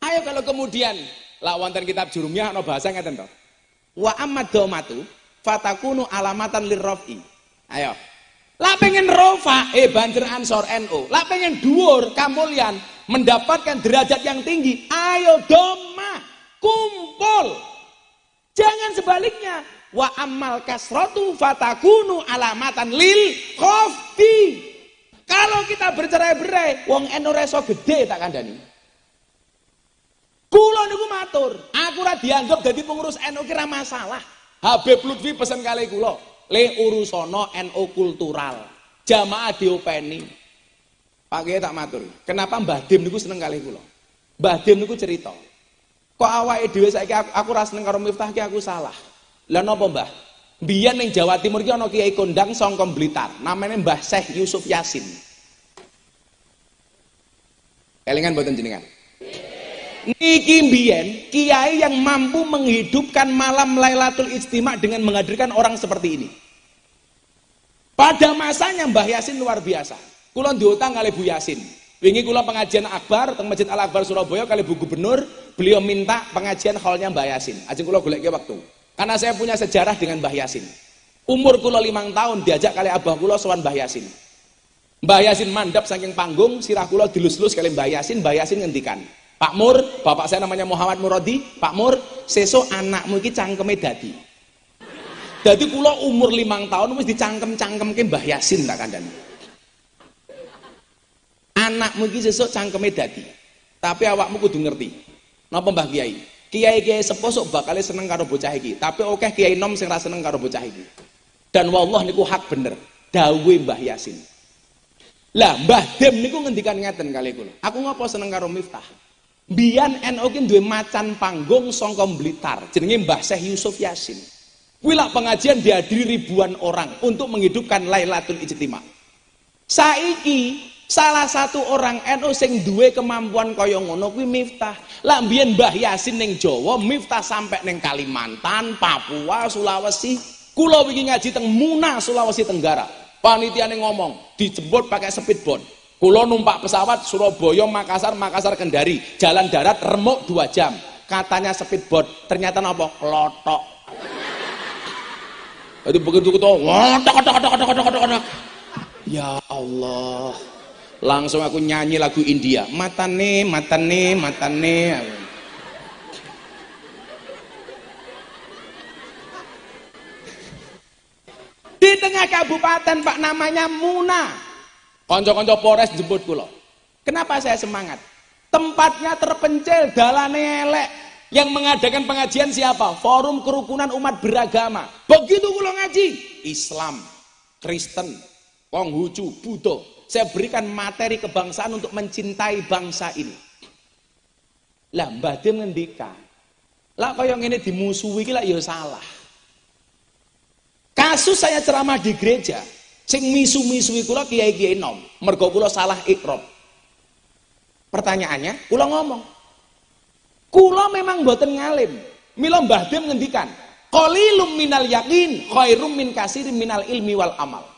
Ayo kalau kemudian Lak wonten kitab jurumiyah ana bahasa ngeten to. Wa amad domatu fatakunu alamatan lirrafi. Ayo. Lah pengen rofa eh banjir ansor NU. Lah pengen dhuwur kamulyan mendapatkan derajat yang tinggi. Ayo doma kumpul. Jangan sebaliknya. Wa amal kasratu fatakunu alamatan lil khofti. Kalau kita bercerai-berai, wong NU reso gede tak kandani. Kulo niku matur, aku ora dianggap dadi pengurus NU kira masalah. Habib Lutfi pesen kali kulo, le urusono NU kultural. Jamaah diopeni. Pak tak matur. Kenapa Mbah Dim niku seneng kali kulo? Mbah Dim niku cerita. Kok awake dhewe saiki aku, aku ora seneng karo Miftah ki aku salah. Lah napa Mbah? Biyen ning Jawa Timur ki ana kiai kondang saka Blitar, namanya Mbah Syekh Yusuf Yasin. Kelingan mboten jenengan? Niki mbiyen kiai yang mampu menghidupkan malam Lailatul Ijtima dengan menghadirkan orang seperti ini. Pada masanya Mbah Yasin luar biasa. Kula diutang kali Bu Yasin. Wingi kula pengajian akbar teng Masjid Al Akbar Surabaya kali Bu Gubernur, beliau minta pengajian hallnya Mbah Yasin. Ajeng kula golek waktu. Karena saya punya sejarah dengan Mbah Yasin. Umur kula limang tahun diajak kali abah kula sowan Mbah Yasin. Mbah Yasin mandap saking panggung, sirah kula dilus-lus kali Mbah Yasin, Mbah Yasin ngendikan. Pak Mur, bapak saya namanya Muhammad Muradi, Pak Mur, seso anakmu iki cangkeme dadi. Dadi kula umur limang tahun wis dicangkem-cangkemke Mbah Yasin tak kandhani. Anakmu iki sesuk cangkeme dadi. Tapi awakmu kudu ngerti. Napa Mbah Kiai? Kiai-kiai sepuh sok bakal seneng karo bocah iki, tapi oke kiai nom sing ra seneng karo bocah iki. Dan wallah niku hak bener. Dawe Mbah Yasin. Lah Mbah Dem niku ngendikan ngeten kali kula. Aku ngopo seneng karo Miftah? Bian NU ki duwe macan panggung sangka Blitar, jenenge Mbah Syekh Yusuf Yasin. Kuwi pengajian dihadiri ribuan orang untuk menghidupkan Lailatul Ijtima. Saiki salah satu orang NU sing duwe kemampuan kaya ngono kuwi Miftah. Lah mbiyen Mbah Yasin ning Jawa, Miftah sampai ning Kalimantan, Papua, Sulawesi. Kula wingi ngaji teng Muna, Sulawesi Tenggara. Panitia ngomong, dijemput pakai speedboat Kulo numpak pesawat Surabaya, Makassar, Makassar, Kendari, jalan darat remuk dua jam. Katanya speedboat, ternyata nopo klotok. Itu begitu kita, Ya Allah, langsung aku nyanyi lagu India. Matane, matane, matane. Di tengah kabupaten Pak namanya Muna. Konco-konco Polres jemput kula. Kenapa saya semangat? Tempatnya terpencil, dalane elek. Yang mengadakan pengajian siapa? Forum Kerukunan Umat Beragama. Begitu kula ngaji, Islam, Kristen, Konghucu, Buddha. Saya berikan materi kebangsaan untuk mencintai bangsa ini. Lah Mbah Dim ngendika. Lah kaya ngene dimusuhi iki lah ya salah. Kasus saya ceramah di gereja, sing misu-misui kula kiai-kiai nom, mergo kula salah ikrob. Pertanyaannya, kula ngomong, kula memang mboten ngalim. Mila Mbah Dim ngendikan, qalilum minal yakin khairum min kasirim minal ilmi wal amal.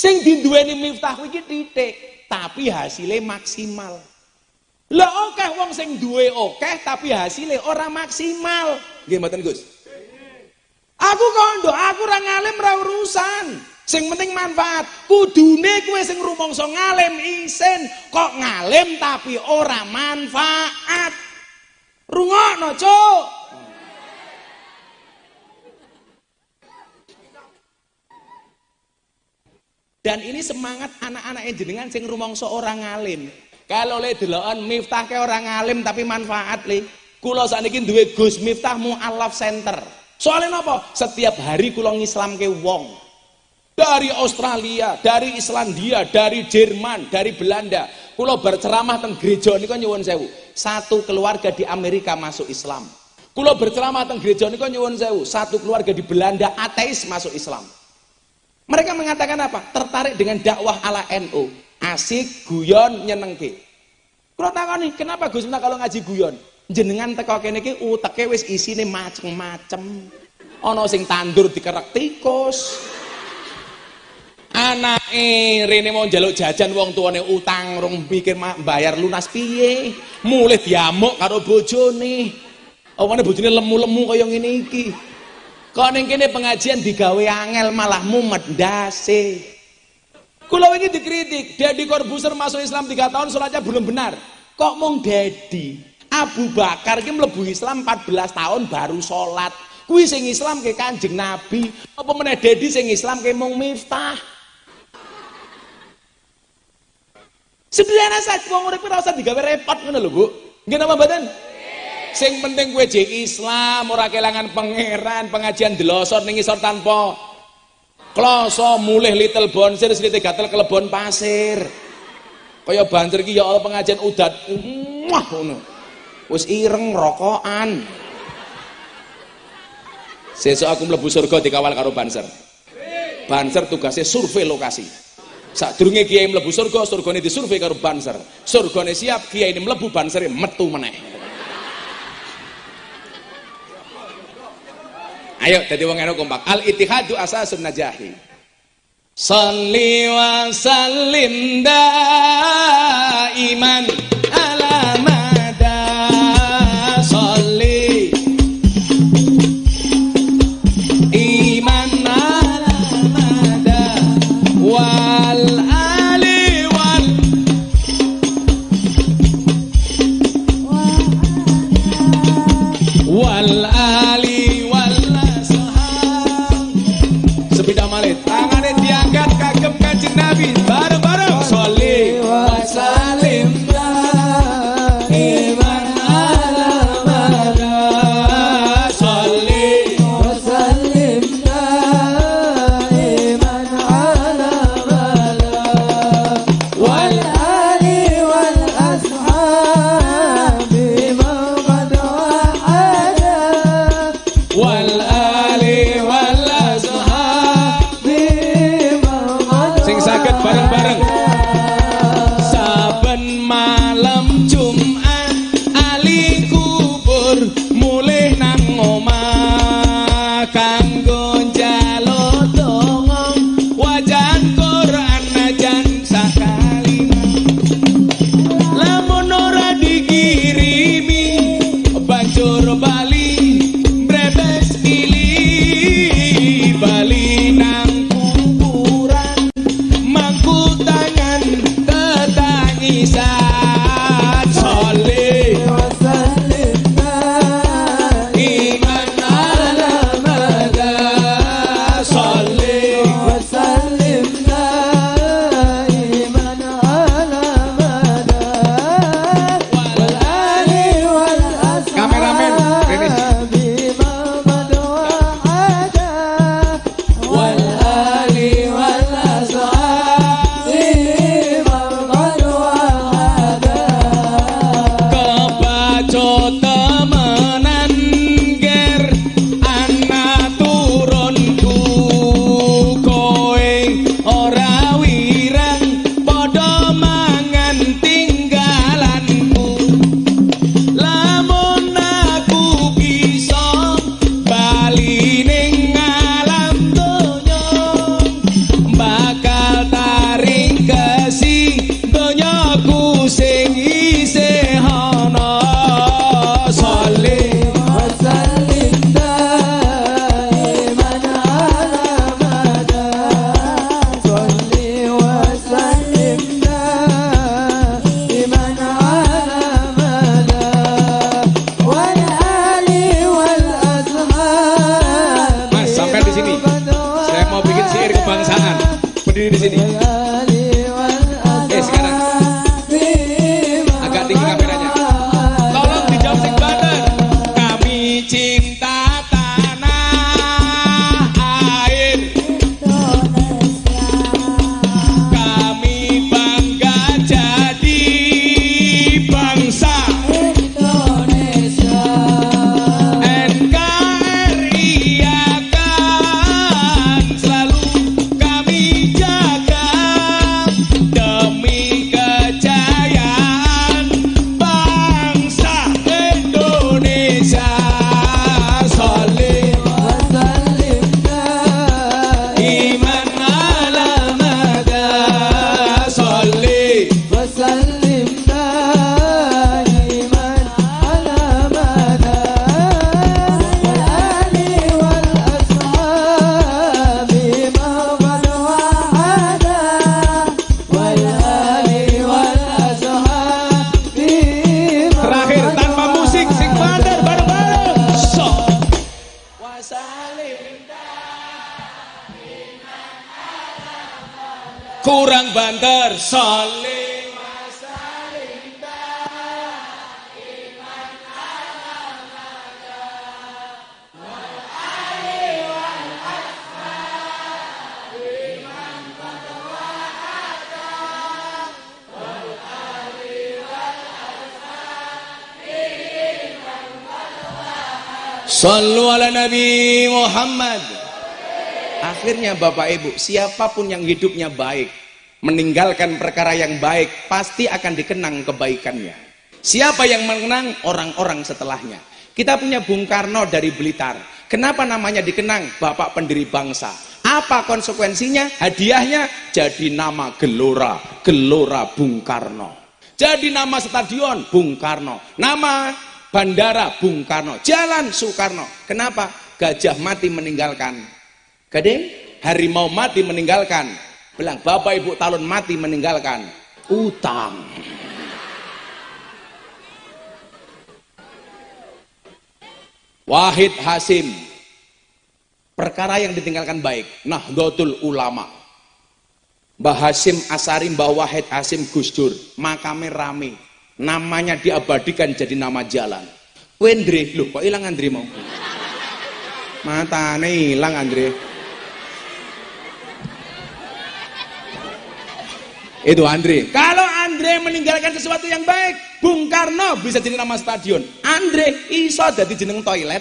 Sing diduweni miftah iki titik, tapi hasilnya maksimal. Lah oke wong sing duwe oke tapi hasilnya orang maksimal. Mboten Gus? Aku kondo, aku ora ngalim ora urusan. Sing penting manfaat. Kudune kowe sing rumangsa ngalim isin, kok ngalim tapi ora manfaat. Rungokno, Cuk. Dan ini semangat anak-anak jenengan sing rumangsa orang ngalim. Kalau le deloken miftah ke orang ngalim tapi manfaat le. Kula sakniki duwe Gus Miftah Mualaf Center. Soalnya apa? Setiap hari kula ngislamke wong. Dari Australia, dari Islandia, dari Jerman, dari Belanda. Kula berceramah teng gereja niku nyuwun sewu. Satu keluarga di Amerika masuk Islam. Kula berceramah teng gereja niku nyuwun sewu. Satu keluarga di Belanda ateis masuk Islam. Mereka mengatakan apa? Tertarik dengan dakwah ala NU. Asik, guyon, nyenengke. Kalau takoni, kenapa Gus Miftah kalau ngaji guyon? Jenengan teko kene iki uteke wis isine macem-macem. Ana sing tandur dikerek tikus. Anake rene mau njaluk jajan wong tuane utang rong pikir bayar lunas piye. Mulih diamuk karo bojone. Awane bojone lemu-lemu kaya ngene iki. Kok ning kene pengajian digawe angel malah mumet ndase. Kula ini dikritik, Dedi Corbuzier masuk Islam 3 tahun sholatnya belum benar. Kok mong Dedi? Abu Bakar ki mlebu Islam 14 tahun baru sholat. Kuwi sing Islam ke Kanjeng Nabi. Apa meneh Dedi sing Islam ke mung Miftah? Sederhana saja wong urip ora usah digawe repot ngono lho, Bu. Nggih napa mboten? Sing penting kowe jek Islam, ora kelangan pangeran, pengajian delosor ning isor tanpa kloso mulih little bonsir silite gatel kelebon pasir. Kaya banjir ki ya Allah pengajian udat. Wah ngono. Wis ireng rokokan. Sesuk aku mlebu surga dikawal karo banser. Banser tugasnya survei lokasi. Sadurunge kiai mlebu surga, surgane disurvei karo banser. Surgane siap, kiai ini mlebu bansere metu meneh. Ayo jadi wong eno kompak. Al ittihadu asasun najahi. Salli wa sallim daiman ala Bapak Ibu, siapa pun yang hidupnya baik, meninggalkan perkara yang baik, pasti akan dikenang kebaikannya. Siapa yang mengenang orang-orang setelahnya. Kita punya Bung Karno dari Blitar. Kenapa namanya dikenang Bapak pendiri bangsa? Apa konsekuensinya? Hadiahnya jadi nama Gelora, Gelora Bung Karno. Jadi nama stadion Bung Karno. Nama bandara Bung Karno. Jalan Soekarno. Kenapa? Gajah mati meninggalkan. Gading, harimau mati meninggalkan. Bilang, Bapak Ibu talon mati meninggalkan. Utang. Wahid Hasim. Perkara yang ditinggalkan baik. Nahdlatul Ulama. Mbah Hasim Asari, Mbah Wahid Hasim Gus Dur. Makamnya rame. Namanya diabadikan jadi nama jalan. Wendre, loh kok hilang Andre mau? Matane hilang Andre. Itu Andre. Kalau Andre meninggalkan sesuatu yang baik, Bung Karno bisa jadi nama stadion. Andre iso jadi jeneng toilet.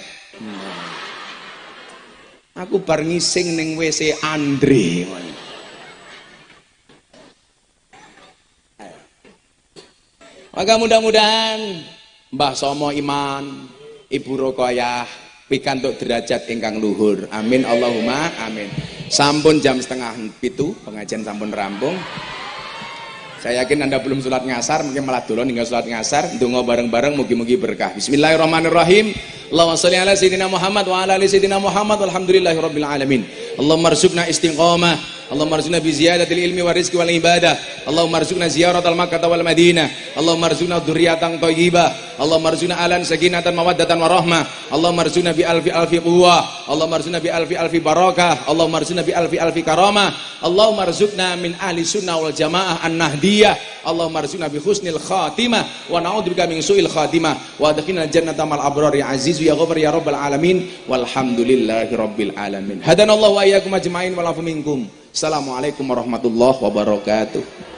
Aku bar ngising ning WC Andre. Maka mudah-mudahan Mbah Somo Iman, Ibu Rokoyah, pikantuk derajat ingkang luhur. Amin Allahumma amin. Sampun jam setengah pitu, pengajian sampun rampung. Saya yakin Anda belum sholat ngasar, mungkin malah dulu hingga sholat ngasar. Dungo bareng-bareng, mugi-mugi berkah. Bismillahirrahmanirrahim. Allahumma sholli ala sayyidina Muhammad wa ala ali sayyidina Muhammad walhamdulillahi rabbil alamin. Allahumma arzuqna istiqamah Allahumma arzuqna bi ziyadatil ilmi wa rizqi wal ibadah. Allahumma arzuqna ziyaratal Makkah wal Madinah. Allahumma arzuqna dzurriatan thayyibah. Allahumma arzuqna alan sakinatan mawaddatan warahmah. Allahumma arzuqna bi alfi alfi quwwah. Allahumma arzuqna bi alfi alfi barakah. Allahumma arzuqna bi alfi alfi karamah. Allahumma arzuqna min ahli sunnah wal jamaah an-nahdiyah. Allahumma arzuqna bi husnil khatimah wa na'udzubika min su'il khatimah wa adkhilna jannata mal abrar ya aziz ya ghafar ya rabbal alamin walhamdulillahi rabbil alamin. Hadanallahu wa iyyakum ajmain wa minkum. Assalamualaikum warahmatullahi wabarakatuh.